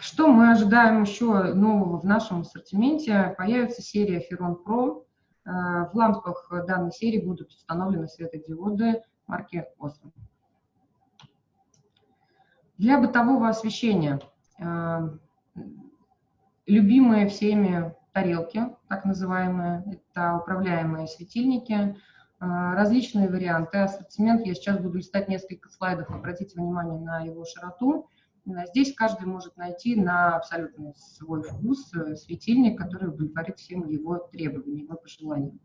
Speaker 1: Что мы ожидаем еще нового в нашем ассортименте? Появится серия Ferron Pro. Э, в лампах данной серии будут установлены светодиоды марки Osram. Для бытового освещения э, любимые всеми тарелки, так называемые, это управляемые светильники, э, различные варианты. Ассортимент я сейчас буду листать несколько слайдов, обратите внимание на его широту. Здесь каждый может найти на абсолютно свой вкус э, светильник, который удовлетворит всем его требованиям, его пожеланиям.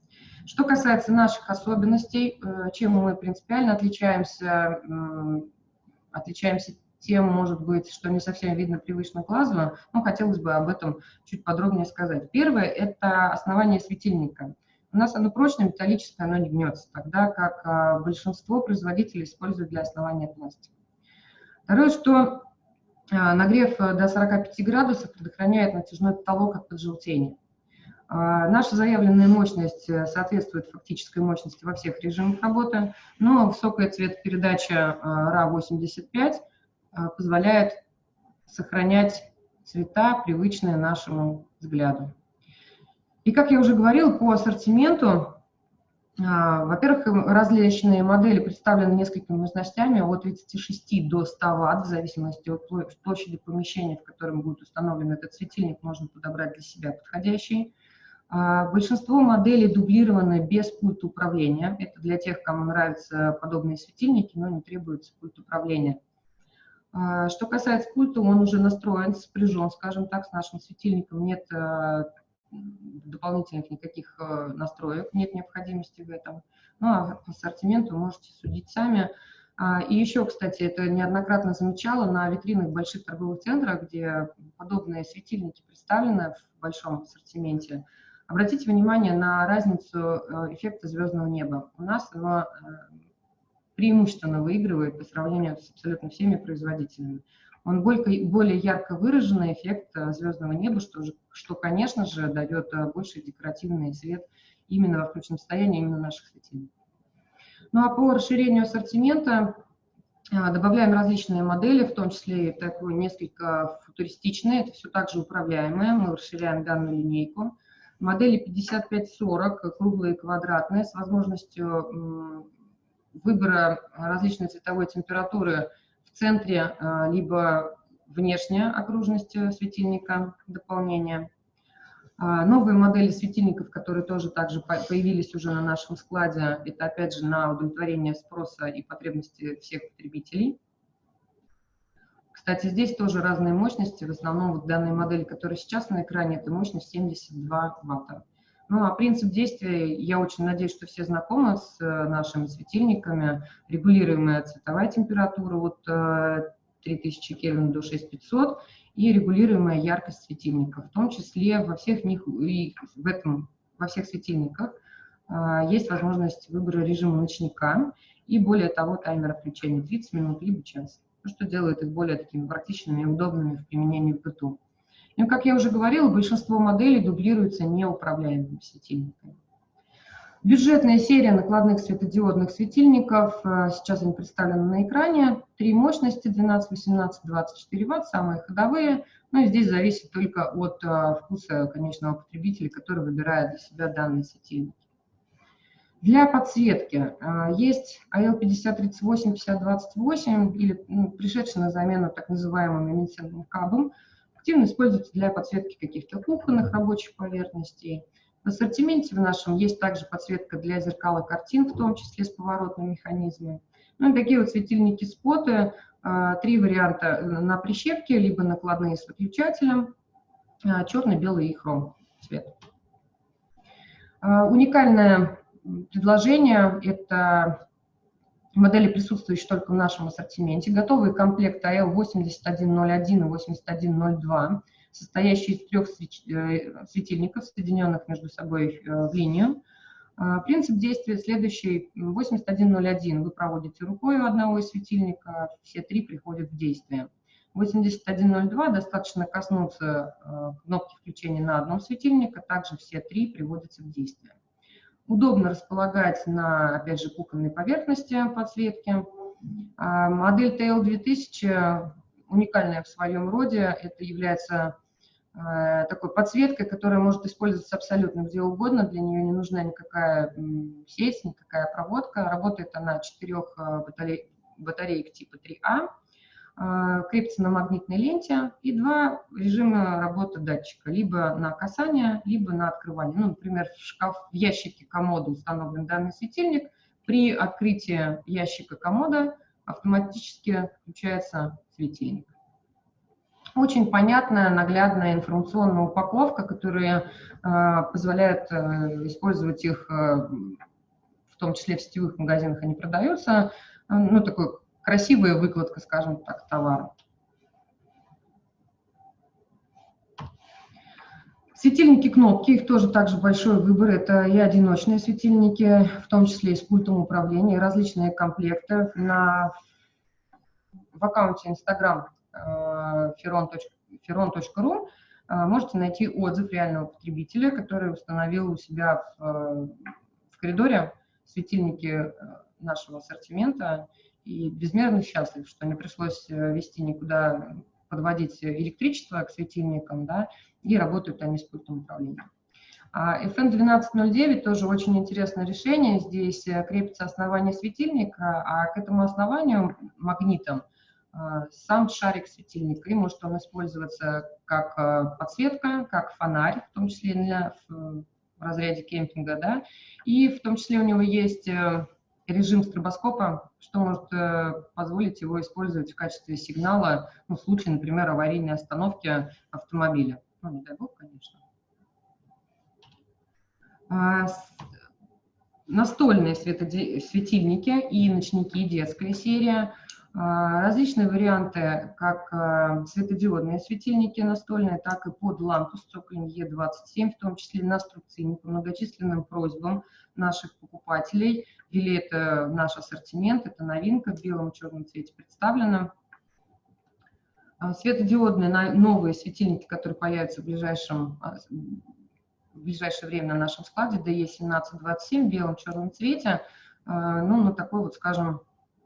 Speaker 1: Что касается наших особенностей, э, чем мы принципиально отличаемся, отличаемся тем, может быть, что не совсем видно привычно глазу, но хотелось бы об этом чуть подробнее сказать. Первое – это основание светильника. У нас оно прочное, металлическое, оно не гнется, тогда как а, большинство производителей используют для основания пластик. Второе, что нагрев э, до 45 градусов предохраняет натяжной потолок от поджелтения. А, наша заявленная мощность э, соответствует фактической мощности во всех режимах работы, но высокая цветопередача RA85 а, позволяет сохранять цвета, привычные нашему взгляду. И, как я уже говорила, по ассортименту во-первых, различные модели представлены несколькими мощностями от 36 до 100 Вт, в зависимости от площади помещения, в котором будет установлен этот светильник, можно подобрать для себя подходящий. А, большинство моделей дублированы без пульта управления. Это для тех, кому нравятся подобные светильники, но не требуется пульт управления. А, что касается пульта, он уже настроен, спряжен, скажем так, с нашим светильником. Нет дополнительных никаких э, настроек, нет необходимости в этом. Ну, а по ассортименту можете судить сами. А, и еще, кстати, это неоднократно замечала на витринах больших торговых центров, где подобные светильники представлены в большом ассортименте. Обратите внимание на разницу э, эффекта звездного неба. У нас оно э, преимущественно выигрывает по сравнению с абсолютно всеми производителями он более, более ярко выраженный эффект э, звездного неба, что, что, конечно же, дает э, больше декоративный цвет именно во включенном состоянии именно наших светильников. Ну а по расширению ассортимента э, добавляем различные модели, в том числе и такую несколько футуристичные, это все также управляемые, мы расширяем данную линейку. Модели 5540, круглые и квадратные, с возможностью выбора различной цветовой температуры в центре а, либо внешняя окружность э, светильника дополнения. А, новые модели светильников, которые тоже также появились уже на нашем складе, это опять же на удовлетворение спроса и потребности всех потребителей. Кстати, здесь тоже разные мощности. В основном вот данные модели, которые сейчас на экране, это мощность 72 ватта. Ну, а принцип действия, я очень надеюсь, что все знакомы с э, нашими светильниками. Регулируемая цветовая температура от 3000 Кельвин до 6500 и регулируемая яркость светильника. В том числе во всех них и в этом, во всех светильниках есть возможность выбора режима ночника и более того таймера включения 30 минут либо час, что делает их более такими практичными и удобными в применении в быту. Ну, как я уже говорила, большинство моделей дублируются неуправляемыми светильниками. Бюджетная серия накладных светодиодных светильников, э, сейчас они представлены на экране. Три мощности, 12, 18, 24 Вт, самые ходовые. Ну и здесь зависит только от э, вкуса конечного потребителя, который выбирает для себя данные светильники. Для подсветки э, есть AL5038, 5028, или ну, пришедший на замену так называемым эмиссионным кабом, активно используется для подсветки каких-то кухонных рабочих поверхностей. В ассортименте в нашем есть также подсветка для зеркал и картин, в том числе с поворотным механизмом. Ну и такие вот светильники-споты, э, три варианта на прищепке, либо накладные с выключателем, э, черный, белый и хром цвет. Уникальная предложения – это модели, присутствующие только в нашем ассортименте. Готовые комплекты AL8101 и 8102, состоящие из трех э, светильников, соединенных между собой э, в линию. А, принцип действия следующий. 8101 вы проводите рукой у одного из светильника, все три приходят в действие. 8102 достаточно коснуться э, кнопки включения на одном светильнике, также все три приводятся в действие. Удобно располагать на, опять же, кухонной поверхности подсветки. А, модель TL2000 уникальная в своем роде. Это является а, такой подсветкой, которая может использоваться абсолютно где угодно. Для нее не нужна никакая сеть, никакая проводка. Работает она четырех а, батареек типа 3А. А, крепится на магнитной ленте, и два режима работы датчика, либо на касание, либо на открывание. Ну, например, в шкаф, в ящике комода установлен данный светильник, при открытии ящика комода автоматически включается светильник. Очень понятная, наглядная информационная упаковка, которая э, позволяет э, использовать их, э, в том числе в сетевых магазинах они продаются, э, ну, такой красивая выкладка, скажем так, товара. Светильники кнопки, их тоже также большой выбор. Это и одиночные светильники, в том числе и с пультом управления, и различные комплекты. На, в аккаунте Instagram feron.ru э, можете найти отзыв реального потребителя, который установил у себя в, в коридоре светильники э, нашего ассортимента и безмерно счастлив, что не пришлось э, вести никуда, подводить электричество к светильникам, да, и работают они с пультом управления. А FN1209 тоже очень интересное решение. Здесь э, крепится основание светильника, а к этому основанию магнитом э, сам шарик светильника. И может он использоваться как подсветка, как фонарь, в том числе для, в разряде кемпинга, да, и в том числе у него есть режим стробоскопа, что может э, позволить его использовать в качестве сигнала ну, в случае, например, аварийной остановки автомобиля. Ну, не дай бог, конечно. А, настольные светильники и ночники, детская серия. А, различные варианты, как э, светодиодные светильники настольные, так и под лампу с цоколем Е27, в том числе на струбцин, по многочисленным просьбам наших покупателей – ввели это наш ассортимент, это новинка в белом и черном цвете представлена. А, светодиодные новые светильники, которые появятся в, ближайшем, а, в ближайшее время на нашем складе, DE1727 в белом черном цвете, а, ну, на такой вот, скажем,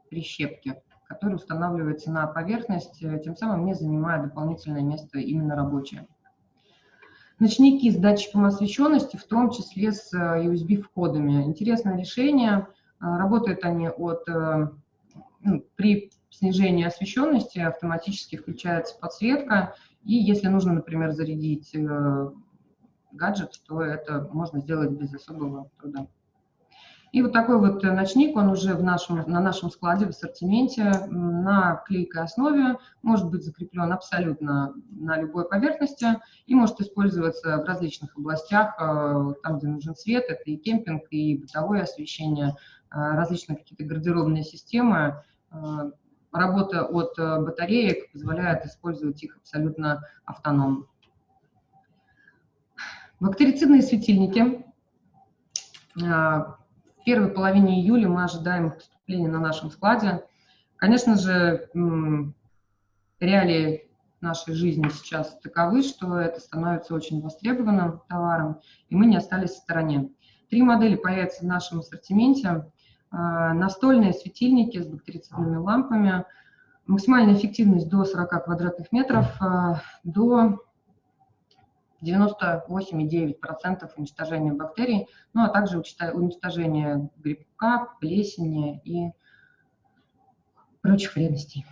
Speaker 1: прищепке, которая устанавливается на поверхность, э, тем самым не занимая дополнительное место именно рабочее. Ночники с датчиком освещенности, в том числе с э, USB-входами. Интересное решение. А, работают они от, э, ну, при снижении освещенности автоматически включается подсветка, и если нужно, например, зарядить э, гаджет, то это можно сделать без особого труда. И вот такой вот ночник, он уже в нашем, на нашем складе в ассортименте на клейкой основе, может быть закреплен абсолютно на любой поверхности и может использоваться в различных областях, э, там, где нужен свет, это и кемпинг, и бытовое освещение, э, различные какие-то гардеробные системы. Э, работа от батареек позволяет использовать их абсолютно автономно. Бактерицидные светильники первой половине июля мы ожидаем поступления на нашем складе. Конечно же, реалии нашей жизни сейчас таковы, что это становится очень востребованным товаром, и мы не остались в стороне. Три модели появятся в нашем ассортименте. А, настольные светильники с бактерицидными лампами, максимальная эффективность до 40 квадратных метров, а, до 98,9% уничтожения бактерий, ну а также уничтожение грибка, плесени и прочих вредностей.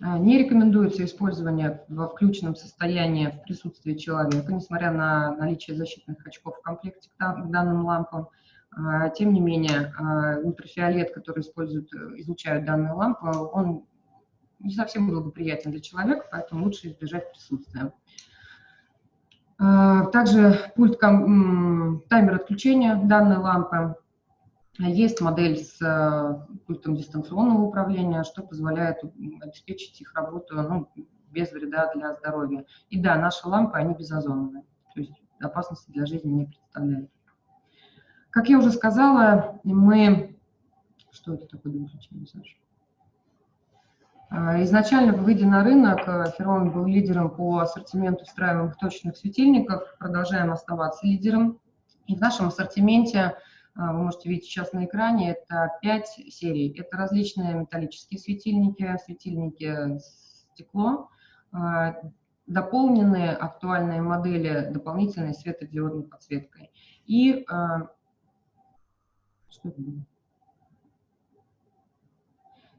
Speaker 1: А, не рекомендуется использование во включенном состоянии в присутствии человека, несмотря на наличие защитных очков в комплекте к данным лампам. А, тем не менее, а, ультрафиолет, который используют, излучают данные лампы, он не совсем благоприятен для человека, поэтому лучше избежать присутствия. А, также пульт таймер отключения данной лампы. Есть модель с э, пультом дистанционного управления, что позволяет обеспечить их работу ну, без вреда для здоровья. И да, наши лампы, они безозоновые, то есть опасности для жизни не представляют. Как я уже сказала, мы... Что это такое для Саша? А, изначально, выйдя на рынок, э, Ферон был лидером по ассортименту встраиваемых точных светильников, продолжаем оставаться лидером. И в нашем ассортименте, а, вы можете видеть сейчас на экране, это 5 серий. Это различные металлические светильники, светильники стекло, а, дополненные актуальные модели дополнительной светодиодной подсветкой. И что это было?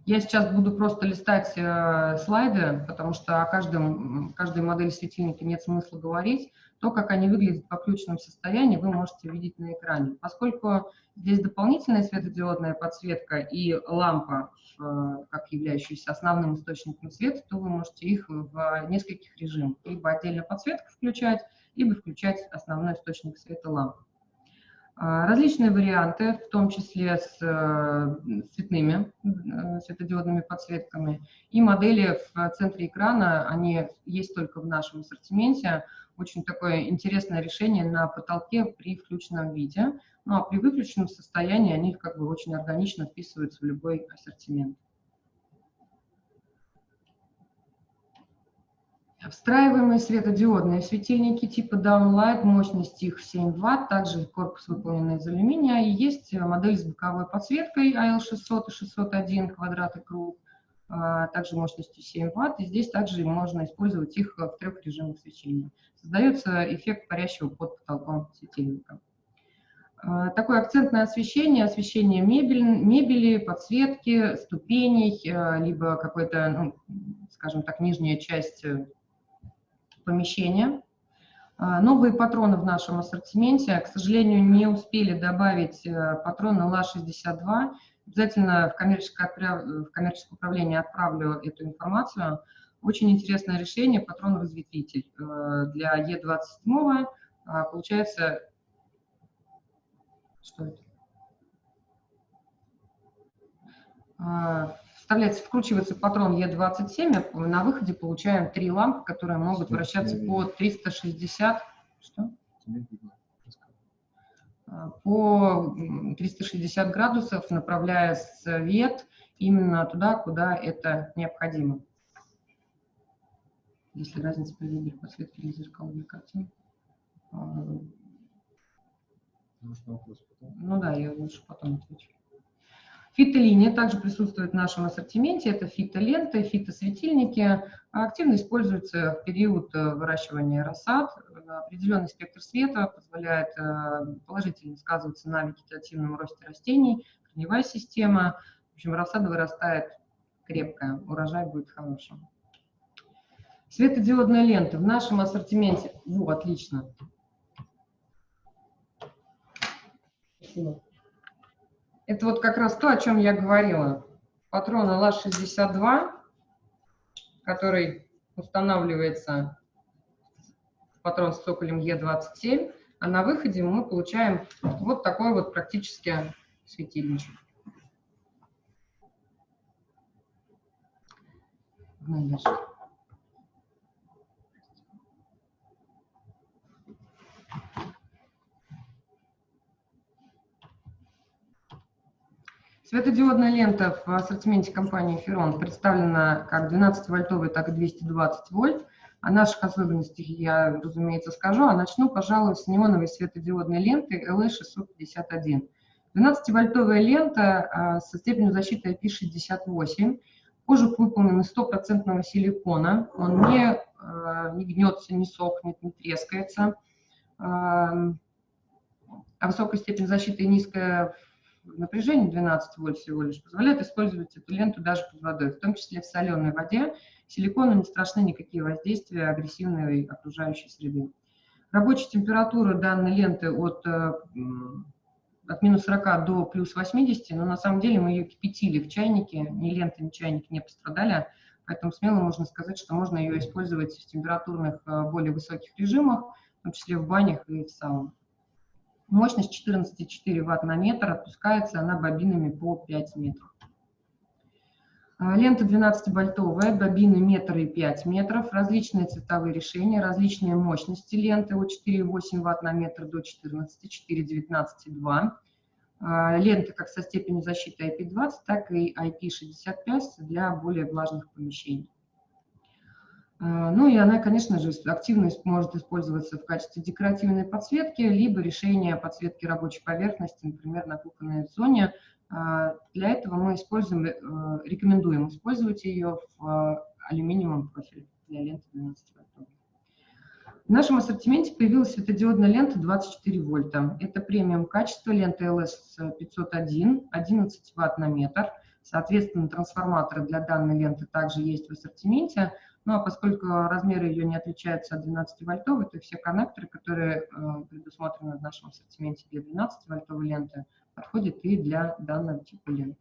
Speaker 1: Я сейчас буду просто листать э, слайды, потому что о каждом, каждой модели светильника нет смысла говорить. То, как они выглядят по ключном состоянии, вы можете видеть на экране. Поскольку здесь дополнительная светодиодная подсветка и лампа, э, как являющаяся основным источником света, то вы можете их в нескольких режимах. Либо отдельно подсветку включать, либо включать основной источник света лампы. А, различные варианты, в том числе с э, цветными э, светодиодными подсветками. И модели в центре экрана, они есть только в нашем ассортименте. Очень такое интересное решение на потолке при включенном виде. Ну а при выключенном состоянии они как бы очень органично вписываются в любой ассортимент. Встраиваемые светодиодные светильники типа Downlight, мощность их 7 Вт, также корпус выполнен из алюминия. И есть модель с боковой подсветкой AL600 и 601 квадрат и круг, а, также мощностью 7 Вт. И здесь также можно использовать их в трех режимах свечения. Создается эффект парящего под потолком светильника. А, такое акцентное освещение, освещение мебель, мебели, подсветки, ступеней, а, либо какой-то, ну, скажем так, нижняя часть помещения. А, новые патроны в нашем ассортименте. К сожалению, не успели добавить э, патроны ЛА-62. Обязательно в коммерческое, в коммерческое управление отправлю эту информацию. Очень интересное решение, патрон-разветвитель э, для Е27. А, получается, что это? Вставляется, вкручивается патрон Е27, а на выходе получаем три лампы, которые могут вращаться по 360, что? А, по 360 градусов, направляя свет именно туда, куда это необходимо. Если разница по вибре подсветки или зеркал для картин. А, ну да, я лучше потом отвечу. Фитолиния также присутствует в нашем ассортименте. Это фитоленты, фитосветильники. Активно используются в период э, выращивания рассад. Определенный спектр света позволяет э, положительно сказываться на вегетативном росте растений, корневая система. В общем, рассада вырастает крепкая, урожай будет хорошим. Светодиодная лента в нашем ассортименте. Во, отлично. Спасибо. Это вот как раз то, о чем я говорила. Патрон ЛА-62, который устанавливается патрон с цоколем Е27, а на выходе мы получаем вот такой вот практически светильничек. Дальше. Светодиодная лента в ассортименте компании Ferron представлена как 12-вольтовая, так и 220 вольт. О наших особенностях я, разумеется, скажу, а начну, пожалуй, с неоновой светодиодной ленты LE651. 12-вольтовая лента а, со степенью защиты IP68. Кожух выполнен из стопроцентного силикона. Он не, а, не гнется, не сохнет, не трескается. А высокая степень защиты и низкая напряжение 12 вольт всего лишь позволяет использовать эту ленту даже под водой, в том числе в соленой воде. Силикону не страшны никакие воздействия агрессивной окружающей среды. Рабочая температура данной ленты от, э, от минус 40 до плюс 80, но на самом деле мы ее кипятили в чайнике, ни лента, ни чайник не пострадали, поэтому смело можно сказать, что можно ее использовать в температурных э, более высоких режимах, в том числе в банях и в саунах. Мощность 14,4 Вт на метр, отпускается она бобинами по 5 метров. А, лента 12-вольтовая, бобины метр и 5 метров, различные цветовые решения, различные мощности ленты от 4,8 Вт на метр до 14, 4, 19,2. Лента как со степенью защиты IP20, так и IP65 для более влажных помещений. А, ну и она, конечно же, активно может использоваться в качестве декоративной подсветки, либо решения подсветки рабочей поверхности, например, на кухонной зоне. А, для этого мы используем, э, рекомендуем использовать ее в алюминиевом профиле для ленты 12 вольтов. В нашем ассортименте появилась светодиодная лента 24 вольта. Это премиум качество ленты LS501, 11 ватт на метр. Соответственно, трансформаторы для данной ленты также есть в ассортименте. Ну а поскольку размеры ее не отличаются от 12-вольтовой, то все коннекторы, которые э, предусмотрены в нашем ассортименте для 12-вольтовой ленты, подходят и для данного типа ленты.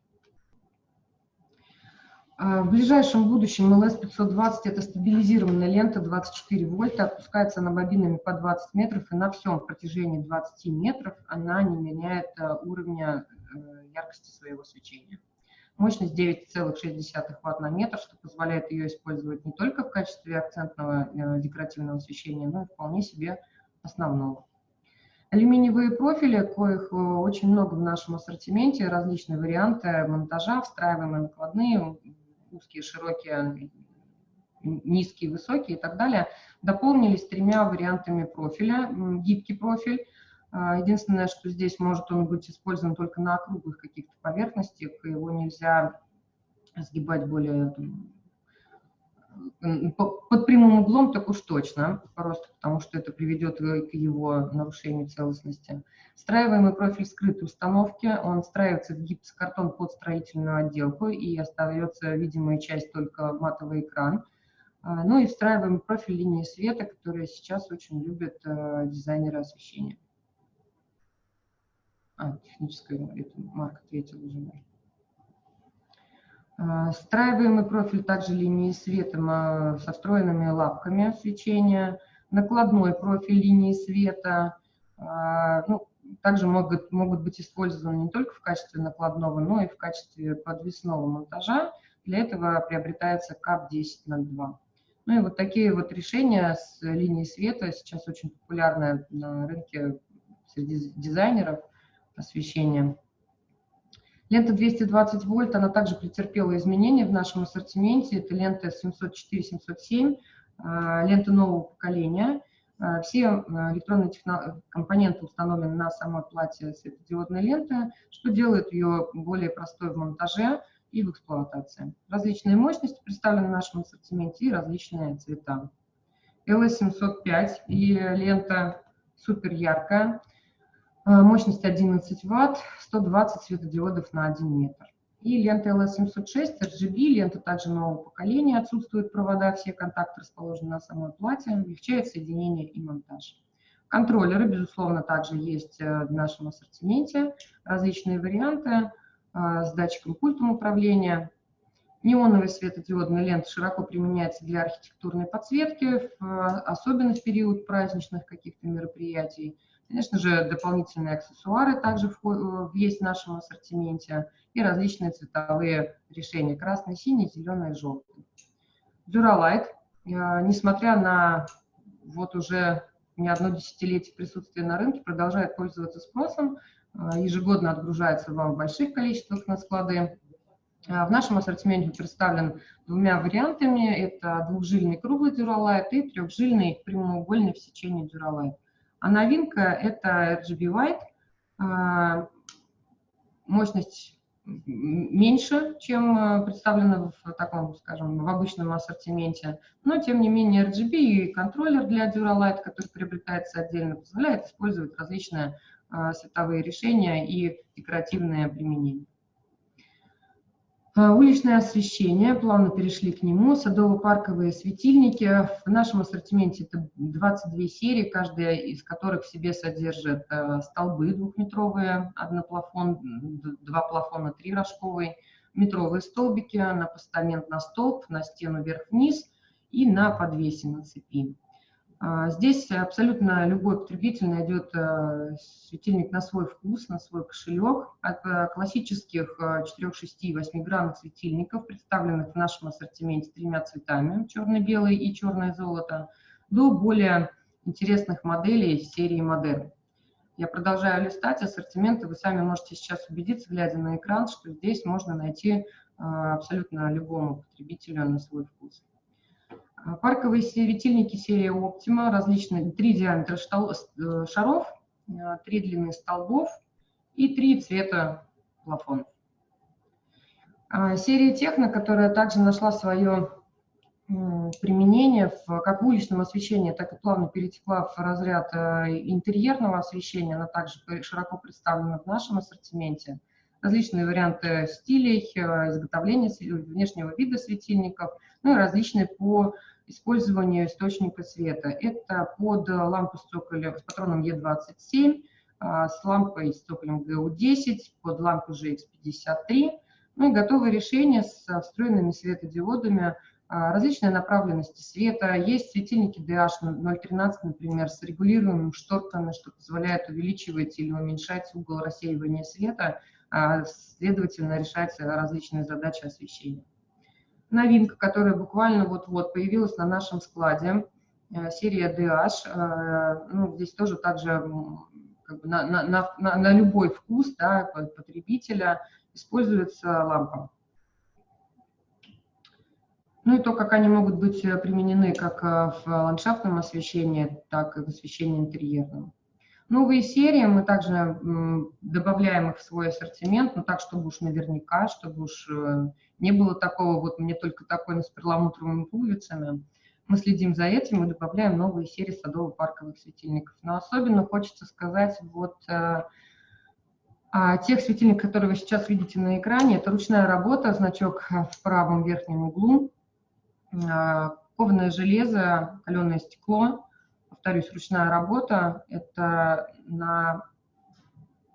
Speaker 1: А, в ближайшем будущем LS520 это стабилизированная лента 24 вольта, опускается она бобинами по 20 метров, и на всем протяжении 20 метров она не меняет э, уровня э, яркости своего свечения. Мощность 9,6 Вт на метр, что позволяет ее использовать не только в качестве акцентного э, декоративного освещения, но и вполне себе основного. Алюминиевые профили, коих э, очень много в нашем ассортименте, различные варианты монтажа, встраиваемые накладные, узкие, широкие, низкие, высокие и так далее, дополнились тремя вариантами профиля. Гибкий профиль, единственное, что здесь может он быть использован только на округлых каких-то поверхностях, его нельзя сгибать более под прямым углом, так уж точно, просто потому что это приведет к его нарушению целостности. Встраиваемый профиль скрытой установки, он встраивается в гипсокартон под строительную отделку и остается видимая часть только матовый экран. А, ну и встраиваемый профиль линии света, которые сейчас очень любят э, дизайнеры освещения. А, техническая это марка третьего уже. А, Встраиваемый профиль также линии света со встроенными лапками свечения, накладной профиль линии света, а, ну, также могут, могут быть использованы не только в качестве накладного, но и в качестве подвесного монтажа. Для этого приобретается КАП 1002. Ну и вот такие вот решения с линией света сейчас очень популярны на рынке среди дизайнеров освещения. Лента 220 вольт, она также претерпела изменения в нашем ассортименте. Это лента 704-707, а, лента нового поколения. А, все а, электронные компоненты установлены на самой плате светодиодной ленты, что делает ее более простой в монтаже и в эксплуатации. Различные мощности представлены в нашем ассортименте и различные цвета. LS705 и лента супер яркая, мощность 11 Вт, 120 светодиодов на 1 метр. И лента LS706 RGB, лента также нового поколения, отсутствуют провода, все контакты расположены на самой плате, облегчает соединение и монтаж. Контроллеры, безусловно, также есть э, в нашем ассортименте, различные варианты. с датчиком пультом управления. Неоновый светодиодная лента широко применяется для архитектурной подсветки, особенно в период праздничных каких-то мероприятий. Конечно же, дополнительные аксессуары также есть в нашем ассортименте и различные цветовые решения – красный, синий, зеленый, желтый. Duralight, несмотря на вот уже не одно десятилетие присутствия на рынке, продолжает пользоваться спросом, ежегодно отгружается вам в больших количествах на склады. В нашем ассортименте представлен двумя вариантами. Это двухжильный круглый Duralight и трехжильный прямоугольный в сечении Duralight. А новинка – это RGB White. Мощность меньше, чем э, представлено в таком, скажем, в обычном ассортименте, но тем не менее RGB и контроллер для Duralight, который приобретается отдельно, позволяет использовать различные э, световые решения и декоративные применения. А, уличное освещение, плавно перешли к нему, садово-парковые светильники. В нашем ассортименте это 22 серии, каждая из которых в себе содержит э, столбы двухметровые, одноплафон, два плафона, три рожковые, метровые столбики на постамент на столб, на стену вверх-вниз и на подвесе на цепи. А, здесь абсолютно любой потребитель найдет э, светильник на свой вкус, на свой кошелек. От э, классических 4, 6 и 8 граммных светильников, представленных в нашем ассортименте тремя цветами, черно-белый и черное золото, до более интересных моделей серии модерн. Я продолжаю листать ассортимент, и вы сами можете сейчас убедиться, глядя на экран, что здесь можно найти э, абсолютно любому потребителю на свой вкус. А, парковые светильники серии Optima, различные, три диаметра э, шаров, а, три длины столбов и три цвета плафонов. А, серия Техно, которая также нашла свое применение в, как в уличном освещении, так и плавно перетекла в разряд э, интерьерного освещения, она также широко представлена в нашем ассортименте. Различные варианты стилей, э, изготовления внешнего вида светильников, ну и различные по использованию источника света. Это под лампу с, цоколем, с патроном Е27, а, с лампой с цоколем ГУ10, под лампу GX53, ну и готовые решения с встроенными светодиодами а, различной направленности света. Есть светильники DH013, например, с регулируемыми шторками, что позволяет увеличивать или уменьшать угол рассеивания света, а, следовательно, решать различные задачи освещения новинка, которая буквально вот-вот появилась на нашем складе, э, серия DH. Э, ну, здесь тоже также как бы на, на, на, на любой вкус да, потребителя используется лампа. Ну и то, как они могут быть э, применены как в ландшафтном освещении, так и в освещении интерьерном. Новые серии мы также добавляем их в свой ассортимент, но так, чтобы уж наверняка, чтобы уж э, не было такого, вот мне только такой с перламутровыми пуговицами. Мы следим за этим и добавляем новые серии садово-парковых светильников. Но особенно хочется сказать вот о тех светильниках, которые вы сейчас видите на экране. Это ручная работа, значок в правом верхнем углу, э, кованое железо, каленое стекло, повторюсь, ручная работа – это на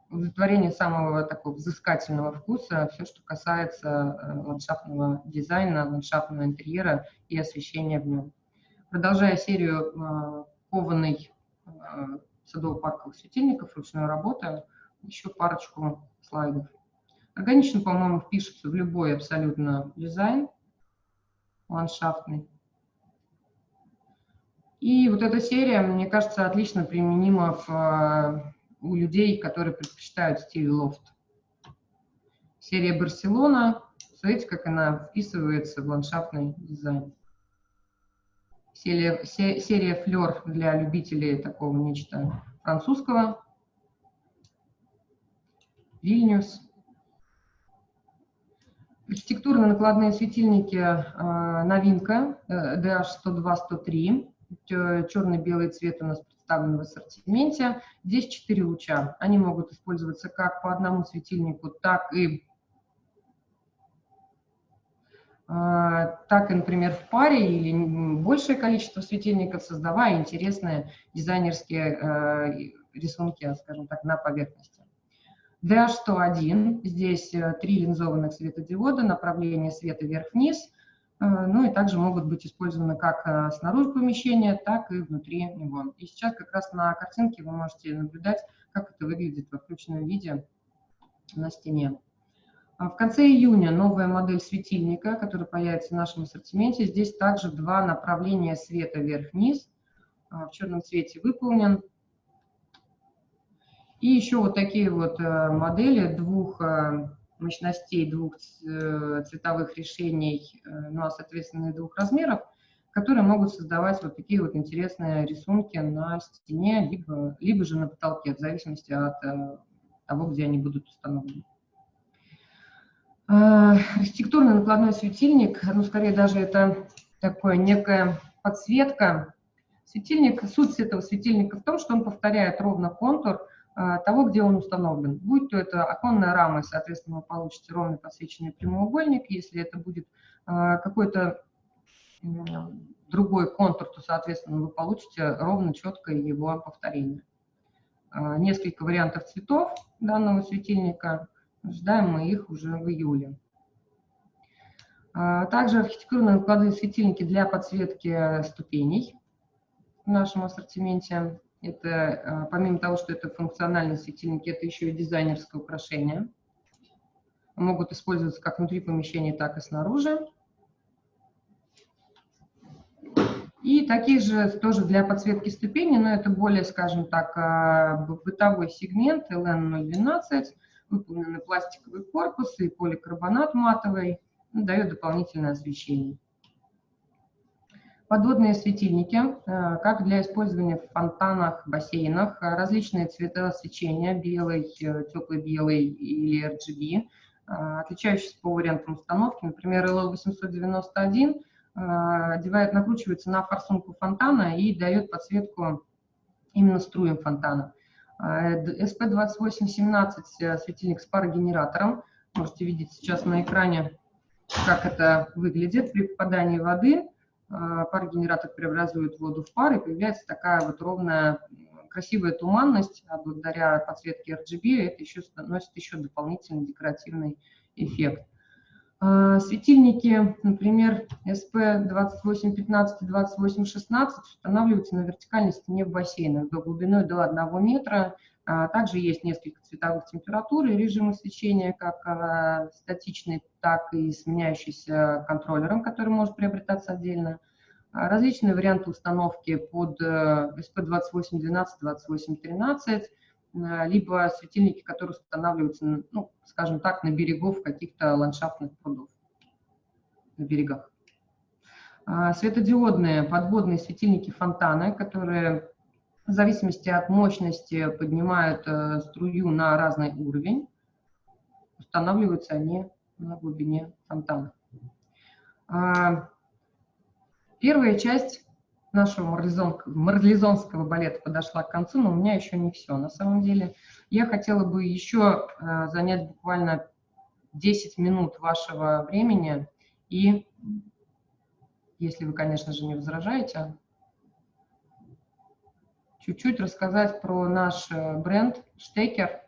Speaker 1: удовлетворение самого такого взыскательного вкуса, все, что касается э, ландшафтного дизайна, ландшафтного интерьера и освещения в нем. Продолжая серию э, кованой э, садово-парковых светильников, ручной работы, еще парочку слайдов. Органично, по-моему, впишется в любой абсолютно дизайн ландшафтный. И вот эта серия, мне кажется, отлично применима в, э, у людей, которые предпочитают стиль лофт. Серия Барселона, смотрите, как она вписывается в ландшафтный дизайн. Серия, серия Флер для любителей такого нечто французского. Вильнюс. Архитектурно-накладные светильники, э, новинка, DH102-103. Черно-белый цвет у нас представлен в ассортименте. Здесь 4 луча. Они могут использоваться как по одному светильнику, так и а, так и, например, в паре или большее количество светильников, создавая интересные дизайнерские э, рисунки, скажем так, на поверхности. DH101, здесь э, три линзованных светодиода, направление света вверх-вниз, ну и также могут быть использованы как э, снаружи помещения, так и внутри него. И сейчас как раз на картинке вы можете наблюдать, как это выглядит во включенном виде на стене. А в конце июня новая модель светильника, которая появится в нашем ассортименте. Здесь также два направления света вверх-вниз. А, в черном цвете выполнен. И еще вот такие вот э, модели двух э, мощностей, двух э, цветовых решений, ну а соответственно и двух размеров, которые могут создавать вот такие вот интересные рисунки на стене, либо, либо же на потолке, в зависимости от того, где они будут установлены. Архитектурный накладной светильник, ну скорее даже это такое некая подсветка. Светильник, суть этого светильника в том, что он повторяет ровно контур, а, того, где он установлен. Будь то это оконная рама, соответственно, вы получите ровно подсвеченный прямоугольник. Если это будет а, какой-то другой контур, то, соответственно, вы получите ровно четкое его повторение. А, несколько вариантов цветов данного светильника. Ждаем мы их уже в июле. Также архитектурные накладные светильники для подсветки ступеней в нашем ассортименте. Это, а, помимо того, что это функциональные светильники, это еще и дизайнерское украшение. Могут использоваться как внутри помещения, так и снаружи. И такие же тоже для подсветки ступеней, но это более, скажем так, а, бытовой сегмент LN012, выполнены пластиковый корпус и поликарбонат матовый, дает дополнительное освещение. Подводные светильники, э, как для использования в фонтанах, бассейнах, э, различные цвета свечения, белый, э, теплый белый или RGB, отличающиеся по вариантам установки. Например, LL891 одевает, накручивается на форсунку фонтана и дает подсветку именно струям фонтана. SP2817 светильник с парогенератором. Можете видеть сейчас на экране, как это выглядит при попадании воды. А, парогенератор преобразует воду в пар, и появляется такая вот ровная, красивая туманность, а благодаря подсветке RGB это еще носит еще дополнительный декоративный эффект. А, светильники, например, SP2815 и 2816 устанавливаются на вертикальной стене в бассейнах до глубиной до 1 метра. А, также есть несколько цветовых температур и режимы свечения, как статичный, так и сменяющийся контроллером, который может приобретаться отдельно. А, различные варианты установки под SP2812, э, 2813, э, либо светильники, которые устанавливаются, ну, скажем так, на берегов каких-то ландшафтных прудов, на берегах. А, светодиодные подводные светильники фонтаны, которые в зависимости от мощности поднимают э, струю на разный уровень. Устанавливаются они на глубине фонтана. А, Первая часть нашего марлезонского балета подошла к концу, но у меня еще не все. На самом деле я хотела бы еще э, занять буквально 10 минут вашего времени и, если вы, конечно же, не возражаете, чуть-чуть рассказать про наш э, бренд Штекер,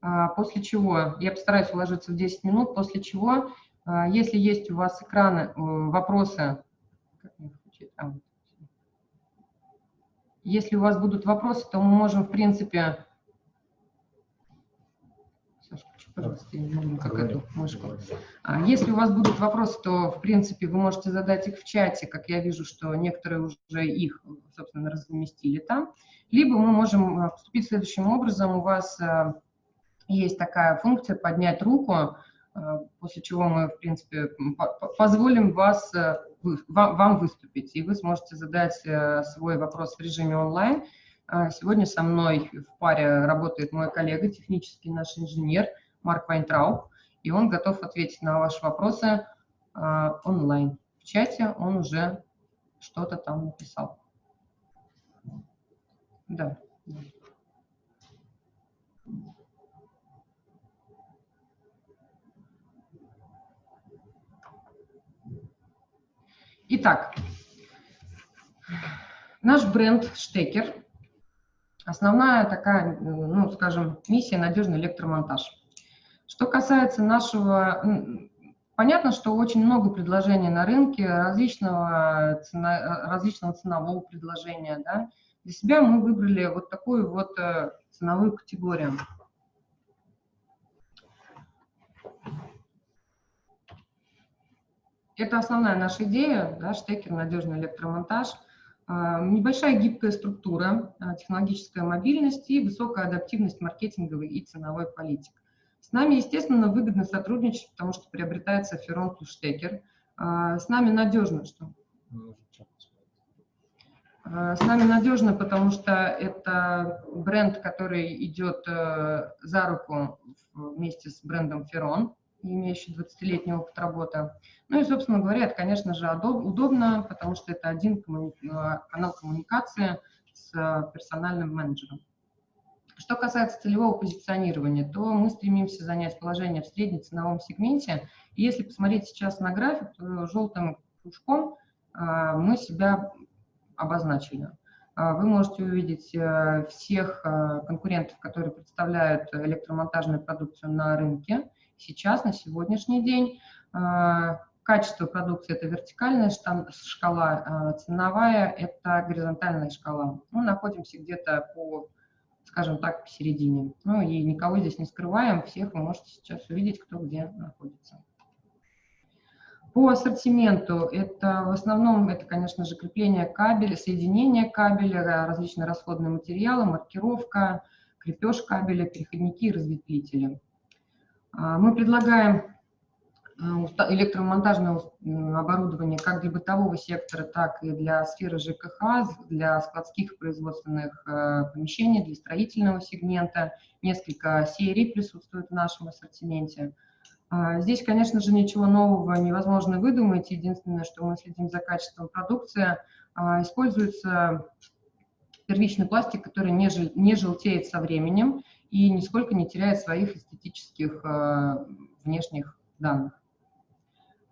Speaker 1: а, после чего, я постараюсь уложиться в 10 минут, после чего, э, если есть у вас экраны, вопросы, а, Если у вас будут вопросы, то мы можем, в принципе... Саша, пожалуйста, я не могу как эту мышку. А, если у вас будут вопросы, то, в принципе, вы можете задать их в чате, как я вижу, что некоторые уже их, собственно, разместили там. Либо мы можем а, поступить следующим образом. У вас есть такая функция «поднять руку», после чего мы, в принципе, позволим вас вам выступить, и вы сможете задать э, свой вопрос в режиме онлайн. А, сегодня со мной в паре работает мой коллега, технический наш инженер Марк Вайнтрауб, и он готов ответить на ваши вопросы а, онлайн. В чате он уже что-то там написал. Да. Итак, наш бренд Штекер Основная такая, ну, скажем, миссия – надежный электромонтаж. Что касается нашего... Понятно, что очень много предложений на рынке, различного, цена, различного ценового предложения. Да? Для себя мы выбрали вот такую вот э, ценовую категорию. Это основная наша идея, да, штекер, надежный электромонтаж. А, небольшая гибкая структура, а, технологическая мобильность и высокая адаптивность маркетинговой и ценовой политик. С нами, естественно, выгодно сотрудничать, потому что приобретается Ферон плюс штекер. А, с нами надежно, что? С нами надежно, потому что это бренд, который идет э, за руку вместе с брендом Ферон имеющий 20-летний опыт работы. Ну и, собственно говоря, это, конечно же, удобно, потому что это один э, канал коммуникации с персональным менеджером. Что касается целевого позиционирования, то мы стремимся занять положение в среднеценовом сегменте. И если посмотреть сейчас на график, то желтым кружком э, мы себя обозначили. Э, вы можете увидеть всех конкурентов, которые представляют электромонтажную продукцию на рынке сейчас, на сегодняшний день. А, качество продукции – это вертикальная шкала, а, ценовая – это горизонтальная шкала. Мы находимся где-то по, скажем так, посередине. Ну и никого здесь не скрываем, всех вы можете сейчас увидеть, кто где находится. По ассортименту это в основном, это, конечно же, крепление кабеля, соединение кабеля, различные расходные материалы, маркировка, крепеж кабеля, переходники и разветвители. А, мы предлагаем электромонтажное оборудование как для бытового сектора, так и для сферы ЖКХ, для складских производственных э, помещений, для строительного сегмента. Несколько серий присутствуют в нашем ассортименте. А, здесь, конечно же, ничего нового невозможно выдумать. Единственное, что мы следим за качеством продукции. Используется первичный пластик, который не желтеет со временем и нисколько не теряет своих эстетических э, внешних данных.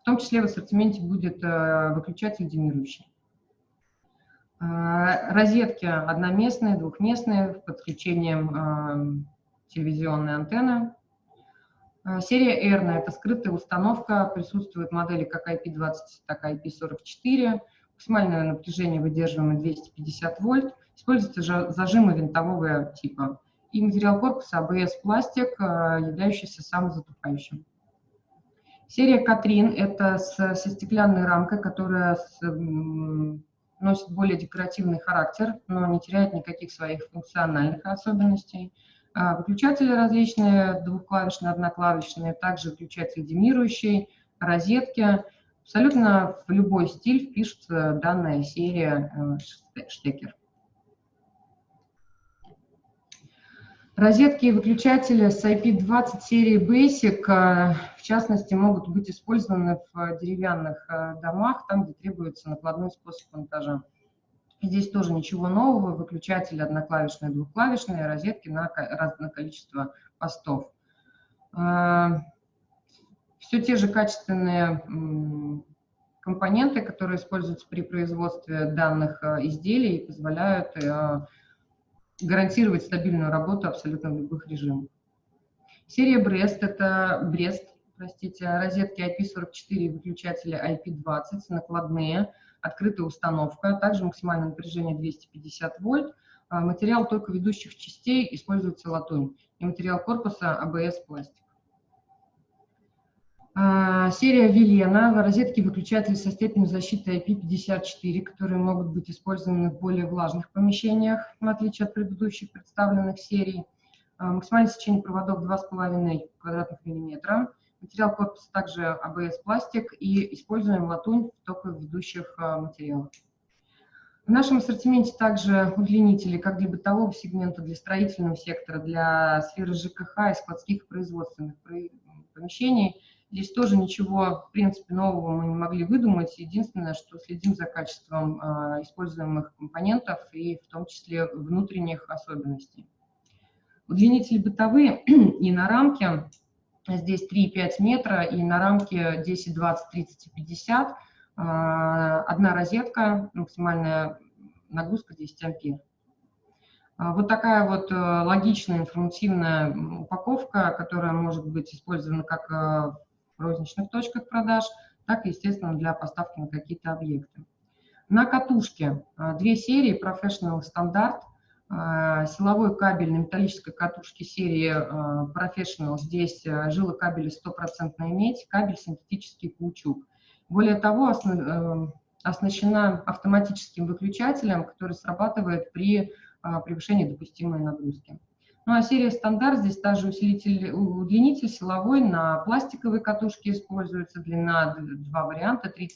Speaker 1: Том числе в ассортименте будет э, выключатель демирующий. Э, розетки одноместные, двухместные, с подключением телевизионной антенны. Серия R – это скрытая установка, присутствуют модели как IP20, так и IP44. Максимальное напряжение выдерживаемое 250 вольт. Используются зажимы винтового типа и материал корпуса ABS пластик, э, являющийся самозатупающим. Серия Катрин – это со стеклянной рамкой, которая с, носит более декоративный характер, но не теряет никаких своих функциональных особенностей. А, выключатели различные, двухклавишные, одноклавишные, также выключатель демирующий, розетки. Абсолютно в любой стиль впишется данная серия э, штекер. Розетки и выключатели с IP20 серии Basic, э, в частности, могут быть использованы в деревянных э, домах, там, где требуется накладной способ монтажа. Здесь тоже ничего нового, выключатели одноклавишные, двухклавишные, розетки на разное количество постов. Э, Все те же качественные компоненты, которые используются при производстве данных изделий, позволяют гарантировать стабильную работу абсолютно в любых режимах. Серия Брест – это Брест, простите, розетки IP44, выключатели IP20, накладные, открытая установка, также максимальное напряжение 250 вольт. А, материал только ведущих частей используется латунь и материал корпуса ABS пластик. А, серия Велена, розетки выключатели со степенью защиты IP54, которые могут быть использованы в более влажных помещениях, в отличие от предыдущих представленных серий. А, максимальное сечение проводов 2,5 квадратных миллиметра. Материал корпуса также ABS пластик и используем латунь в ведущих а, материалах. В нашем ассортименте также удлинители как для бытового сегмента, для строительного сектора, для сферы ЖКХ и складских производственных помещений – Здесь тоже ничего, в принципе, нового мы не могли выдумать. Единственное, что следим за качеством э, используемых компонентов и в том числе внутренних особенностей. Удлинители бытовые и на рамке, здесь 3,5 метра, и на рамке 10, 20, 30 и 50. Э, одна розетка, максимальная нагрузка 10 ампер. А, вот такая вот э, логичная информативная упаковка, которая может быть использована как э, розничных точках продаж, так и, естественно, для поставки на какие-то объекты. На катушке э, две серии Professional Standard, силовой кабель на металлической катушке серии Professional, здесь жилы кабеля стопроцентная медь, кабель синтетический каучук. Более того, оснащена автоматическим выключателем, который срабатывает при а, превышения допустимой нагрузки. Ну а серия стандарт, здесь также усилитель, удлинитель силовой на пластиковой катушке используется, длина два варианта, 30-50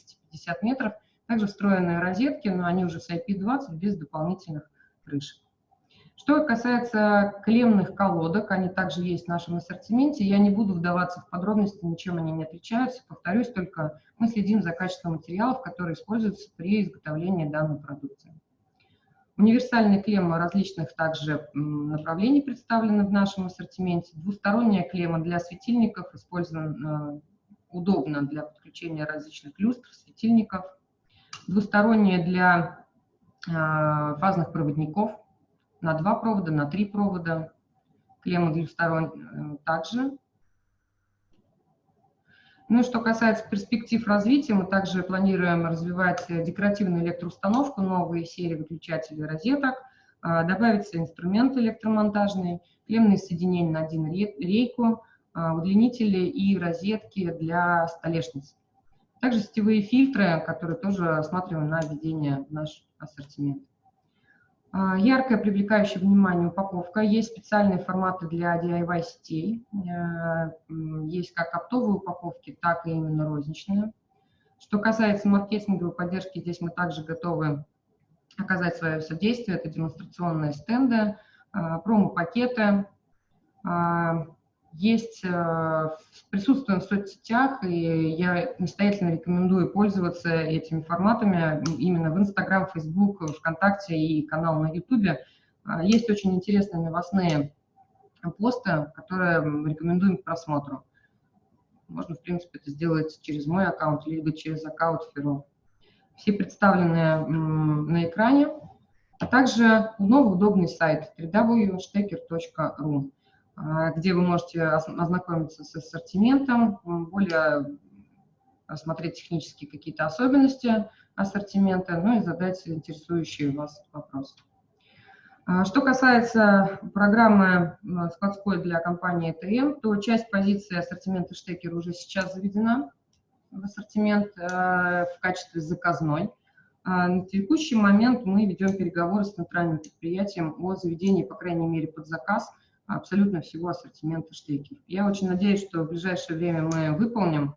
Speaker 1: метров. Также встроенные розетки, но они уже с IP20 без дополнительных крышек. Что касается клемных колодок, они также есть в нашем ассортименте. Я не буду вдаваться в подробности, ничем они не отличаются. Повторюсь, только мы следим за качеством материалов, которые используются при изготовлении данной продукции. Универсальные клеммы различных также направлений представлены в нашем ассортименте. Двусторонняя клемма для светильников использована удобно для подключения различных люстр, светильников. Двусторонняя для а, фазных проводников на два провода, на три провода. Клемма двусторонняя также ну и что касается перспектив развития, мы также планируем развивать декоративную электроустановку, новые серии выключателей розеток, а, добавятся инструменты электромонтажные, клемные соединения на один рейку, а, удлинители и розетки для столешниц. Также сетевые фильтры, которые тоже рассматриваем на введение в наш ассортимент. А, яркая, привлекающая внимание упаковка. Есть специальные форматы для DIY сетей. Э, есть как оптовые упаковки, так и именно розничные. Что касается маркетинговой поддержки, здесь мы также готовы оказать свое содействие. Это демонстрационные стенды, э, промо-пакеты, а, есть, э, присутствуем в соцсетях, и я настоятельно рекомендую пользоваться этими форматами именно в Инстаграм, Фейсбук, ВКонтакте и канал на Ютубе. А, есть очень интересные новостные посты, которые рекомендуем к просмотру. Можно, в принципе, это сделать через мой аккаунт, либо через аккаунт Феро. Все представлены на экране, а также новый удобный сайт www.stecker.ru. А, где вы можете ознакомиться с ассортиментом, более рассмотреть технические какие-то особенности ассортимента, ну и задать интересующие вас вопросы. А, что касается программы складской для компании ТМ, то часть позиции ассортимента штекер уже сейчас заведена в ассортимент э, в качестве заказной. На текущий момент мы ведем переговоры с центральным предприятием о заведении, по крайней мере, под заказ – абсолютно всего ассортимента штекеров. Я очень надеюсь, что в ближайшее время мы выполним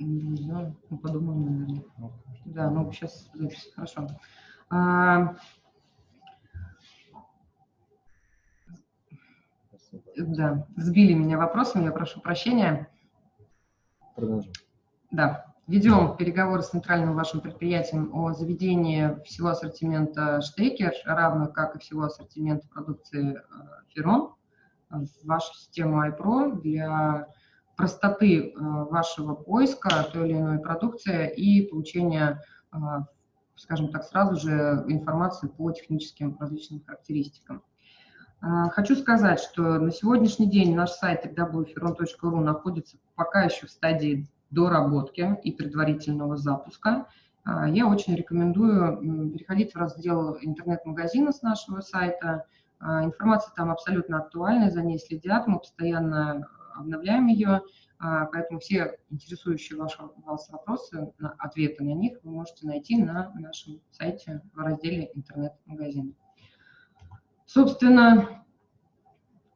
Speaker 1: Да, ну, подумаем, наверное. Да, ну сейчас запись, хорошо. А, да, сбили меня вопросом, я прошу прощения. Продолжим. Да. Ведем переговоры с центральным вашим предприятием о заведении всего ассортимента штекер, равно как и всего ассортимента продукции э, Ферон в вашу систему iPro для простоты э, вашего поиска той или иной продукции и получения, э, скажем так, сразу же информации по техническим различным характеристикам. Хочу сказать, что на сегодняшний день наш сайт www.feron.ru находится пока еще в стадии доработки и предварительного запуска, а, я очень рекомендую переходить в раздел интернет-магазина с нашего сайта. А, информация там абсолютно актуальная, за ней следят, мы постоянно обновляем ее, а, поэтому все интересующие ваши, вас вопросы, ответы на них вы можете найти на нашем сайте в разделе интернет-магазин. Собственно,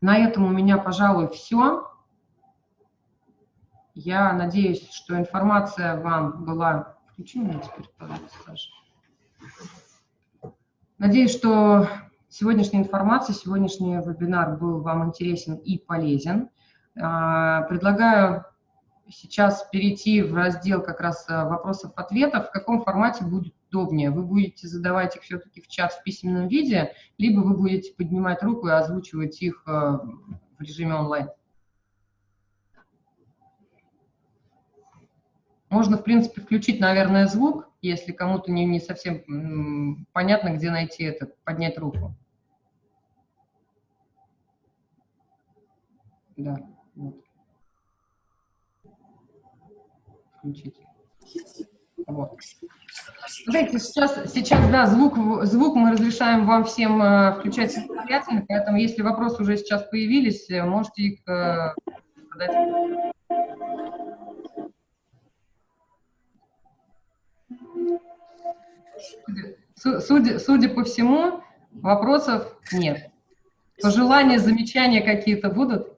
Speaker 1: на этом у меня, пожалуй, все. Я надеюсь, что информация вам была... Включи меня теперь, пожалуйста, Саша. Надеюсь, что сегодняшняя информация, сегодняшний вебинар был вам интересен и полезен. А, предлагаю сейчас перейти в раздел как раз э, вопросов-ответов. В каком формате будет удобнее? Вы будете задавать их все-таки в чат в письменном виде, либо вы будете поднимать руку и озвучивать их э, в режиме онлайн? Можно, в принципе, включить, наверное, звук Если кому-то не, не совсем понятно, где найти это, поднять руку. Да, вот. Включить. Вот. Знаете, сейчас, сейчас, да, звук, звук мы разрешаем вам всем э, включать самостоятельно, поэтому если вопросы уже сейчас появились, э, можете их э, задать. Судя, судя по всему, вопросов нет. Пожелания, замечания какие-то будут?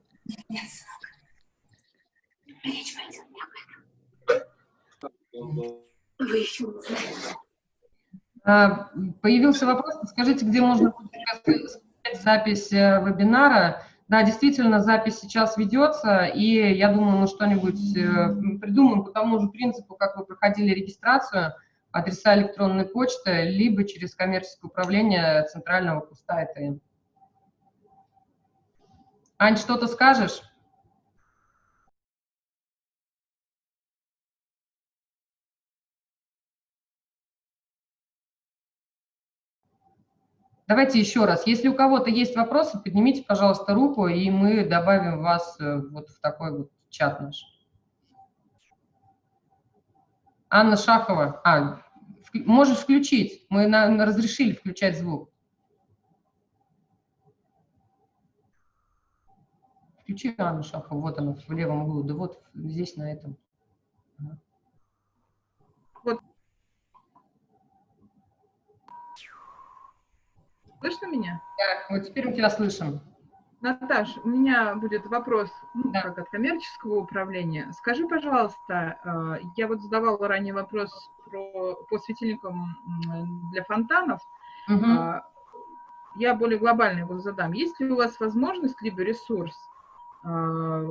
Speaker 1: А, Появился вопрос, скажите, где можно скачать запись э, вебинара? Да, действительно, запись сейчас ведется, и я думаю, мы что-нибудь э, придумаем по тому же принципу, как вы проходили регистрацию, адреса электронной почты, либо через коммерческое управление центрального куста ЭТМ. Ань, что-то скажешь? Давайте еще раз. Если у кого-то есть вопросы, поднимите, пожалуйста, руку, и мы добавим вас э, вот в такой вот чат наш. Анна Шахова. А, можешь включить. Мы на- на- разрешили включать звук. Включи Анну Шахову. Вот она в левом углу. Да вот здесь, на этом. Ага.
Speaker 3: Слышно меня?
Speaker 1: Так, вот теперь мы тебя слышим.
Speaker 3: Наташ, у меня будет вопрос ну,
Speaker 1: Да.
Speaker 3: как от коммерческого управления. Скажи, пожалуйста, э, я вот задавала ранее вопрос про, по светильникам для фонтанов. А, Я более глобально его задам. Есть ли у вас возможность, либо ресурс а,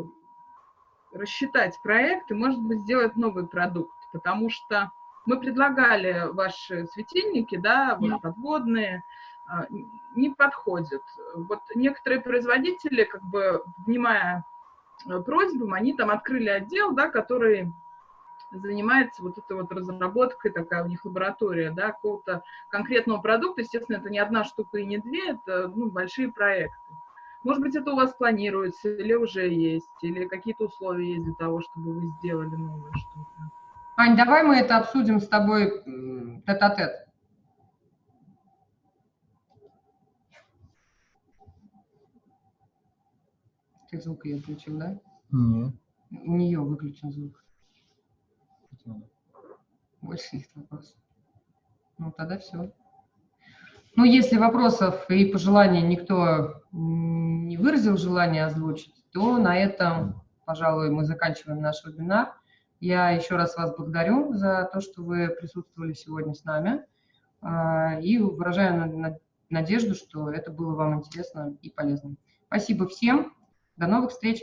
Speaker 3: рассчитать проект и, может быть, сделать новый продукт? Потому что мы предлагали ваши светильники, да, вот подводные, не подходят. Вот некоторые производители, как бы, внимая э, просьбам, они там открыли отдел, да, который занимается вот этой вот разработкой, такая у них лаборатория, да, какого-то конкретного продукта. Естественно, это не одна штука и не две, это ну, большие проекты. Может быть, это у вас планируется, или уже есть, или какие-то условия есть для того, чтобы вы сделали новое что-то.
Speaker 1: Ань, давай мы это обсудим с тобой тет-а-тет. Ты звук ее включил, да?
Speaker 4: Нет.
Speaker 1: У нее выключен звук.
Speaker 4: почему?
Speaker 1: Больше есть вопросов. Ну, тогда все. Ну, если вопросов и пожеланий никто не выразил желание озвучить, то на этом, пожалуй, мы заканчиваем наш вебинар. Я еще раз вас благодарю за то, что вы присутствовали сегодня с нами. А, И выражаю на- на- надежду, что это было вам интересно и полезно. Спасибо всем. До новых встреч.